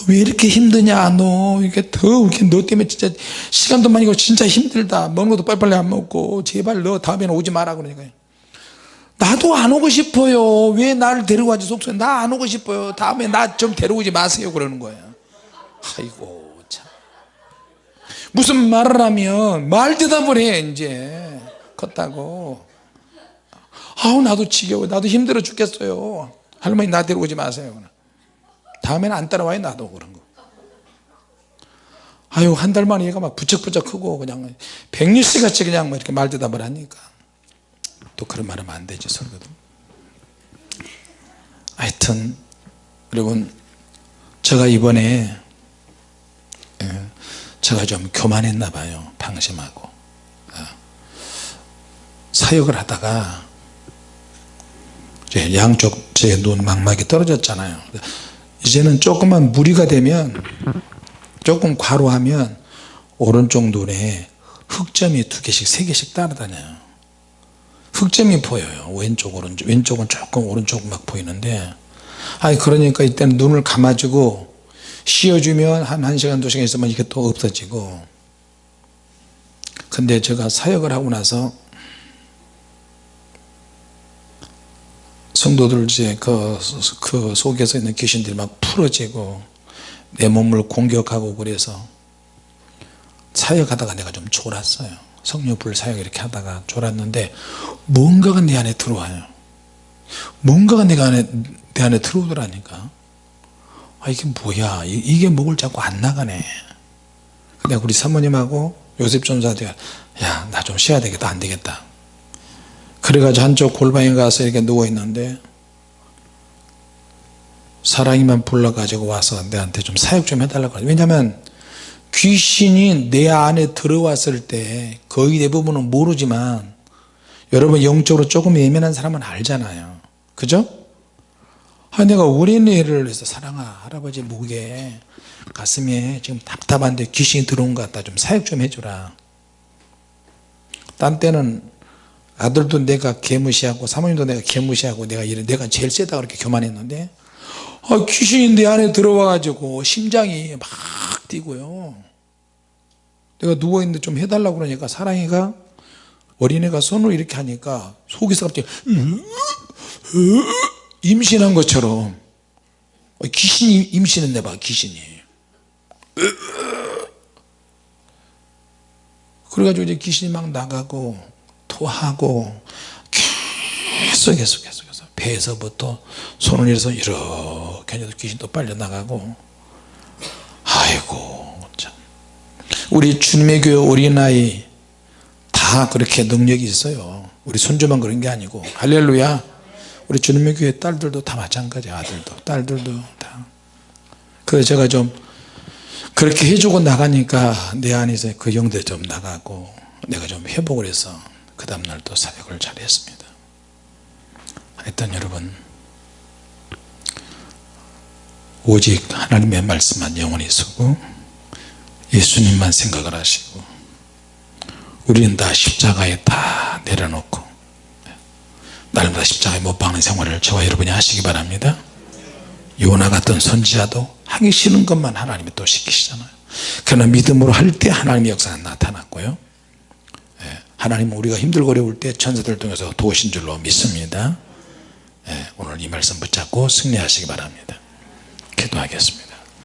너왜 이렇게 힘드냐 너. 이게 더 이렇게 너 때문에 진짜 시간도 많이 고 진짜 힘들다. 먹는 것도 빨리빨리 안 먹고 제발 너 다음에는 오지 마라 그러니까. 나도 안 오고 싶어요. 왜 나를 데려가지? 속속에 나 안 오고 싶어요. 다음에 나 좀 데려오지 마세요. 그러는 거예요 아이고 참. 무슨 말을 하면 말 대답을 해 이제. 컸다고. 아우 나도 지겨워. 나도 힘들어 죽겠어요. 할머니 나 데려오지 마세요. 다음에는 안 따라와요 나도. 그런 거. 아유 한 달 만에 얘가 막 부쩍부쩍 크고 그냥 백일씨 같이 그냥 뭐 이렇게 말 대답을 하니까. 또 그런 말 하면 안 되지 서로도. 하여튼 여러분 제가 이번에 예, 제가 좀 교만했나 봐요 방심하고. 예. 사역을 하다가 양쪽 제 눈 망막이 떨어졌잖아요. 이제는 조금만 무리가 되면 조금 과로하면 오른쪽 눈에 흑점이 두 개씩 세 개씩 따라다녀요. 흑점이 보여요. 왼쪽 오른쪽. 왼쪽은 조금 오른쪽 막 보이는데. 아니 그러니까 이때는 눈을 감아주고 쉬어주면 한 1시간 2시간 있으면 이게 또 없어지고. 근데 제가 사역을 하고 나서 성도들 이제 그, 그 속에서 있는 귀신들이 막 풀어지고 내 몸을 공격하고 그래서 사역하다가 내가 좀 졸았어요. 성령불 사역 이렇게 하다가 졸았는데 뭔가가 내 안에 들어와요. 뭔가가 내 안에, 내 안에 들어오더라니까 아 이게 뭐야? 이 게 목을 자꾸 안 나가네. 내가 우리 사모님하고 요셉 전사한테 야나 좀 쉬어야 되겠다. 안 되겠다. 그래가지고 한쪽 골방에 가서 이렇게 누워 있는데 사랑이만 불러가지고 와서 내한테 좀 사역 좀 해달라고 왜냐면 귀신이 내 안에 들어왔을 때 거의 대부분은 모르지만 여러분 영적으로 조금 예민한 사람은 알잖아요. 그죠? 아, 내가 우리네를 해서 사랑아 할아버지 목에 가슴에 지금 답답한데 귀신이 들어온 것 같다 좀 사역 좀 해주라. 딴 때는 아들도 내가 개무시하고 사모님도 내가 개무시하고 내가 이래 내가 제일 세다 그렇게 교만했는데 아, 귀신이 내 안에 들어와 가지고 심장이 막 뛰고요. 내가 누워있는데 좀 해달라고 그러니까 사랑이가 어린애가 손을 이렇게 하니까 속에서 갑자기 임신한 것처럼. 귀신이 임신했네 봐 귀신이. 그래가지고 이제 귀신이 막 나가고 토하고 계속 계속 계속 계속. 배에서부터 손을 이어서 이렇게 해도 귀신 또 빨려 나가고. 아이고 참. 우리 주님의 교회 어린아이 다 그렇게 능력이 있어요. 우리 손주만 그런 게 아니고. 할렐루야 우리 주님의 교회 딸들도 다 마찬가지 아들도. 딸들도 다. 그래서 제가 좀 그렇게 해주고 나가니까 내 안에서 그 영들 좀 나가고 내가 좀 회복을 해서 그 다음날 또 사역을 잘 했습니다. 하여튼 여러분 오직 하나님의 말씀만 영원히 쓰고 예수님만 생각을 하시고 우리는 다 십자가에 다 내려놓고 날마다 십자가에 못 박는 생활을 저와 여러분이 하시기 바랍니다. 요나 같은 선지자도 하기 싫은 것만 하나님이 또 시키시잖아요. 그러나 믿음으로 할 때 하나님의 역사가 나타났고요. 예, 하나님은 우리가 힘들고 어려울 때 천사들 통해서 도우신 줄로 믿습니다. 예, 오늘 이 말씀 붙잡고 승리하시기 바랍니다. 기도하겠습니다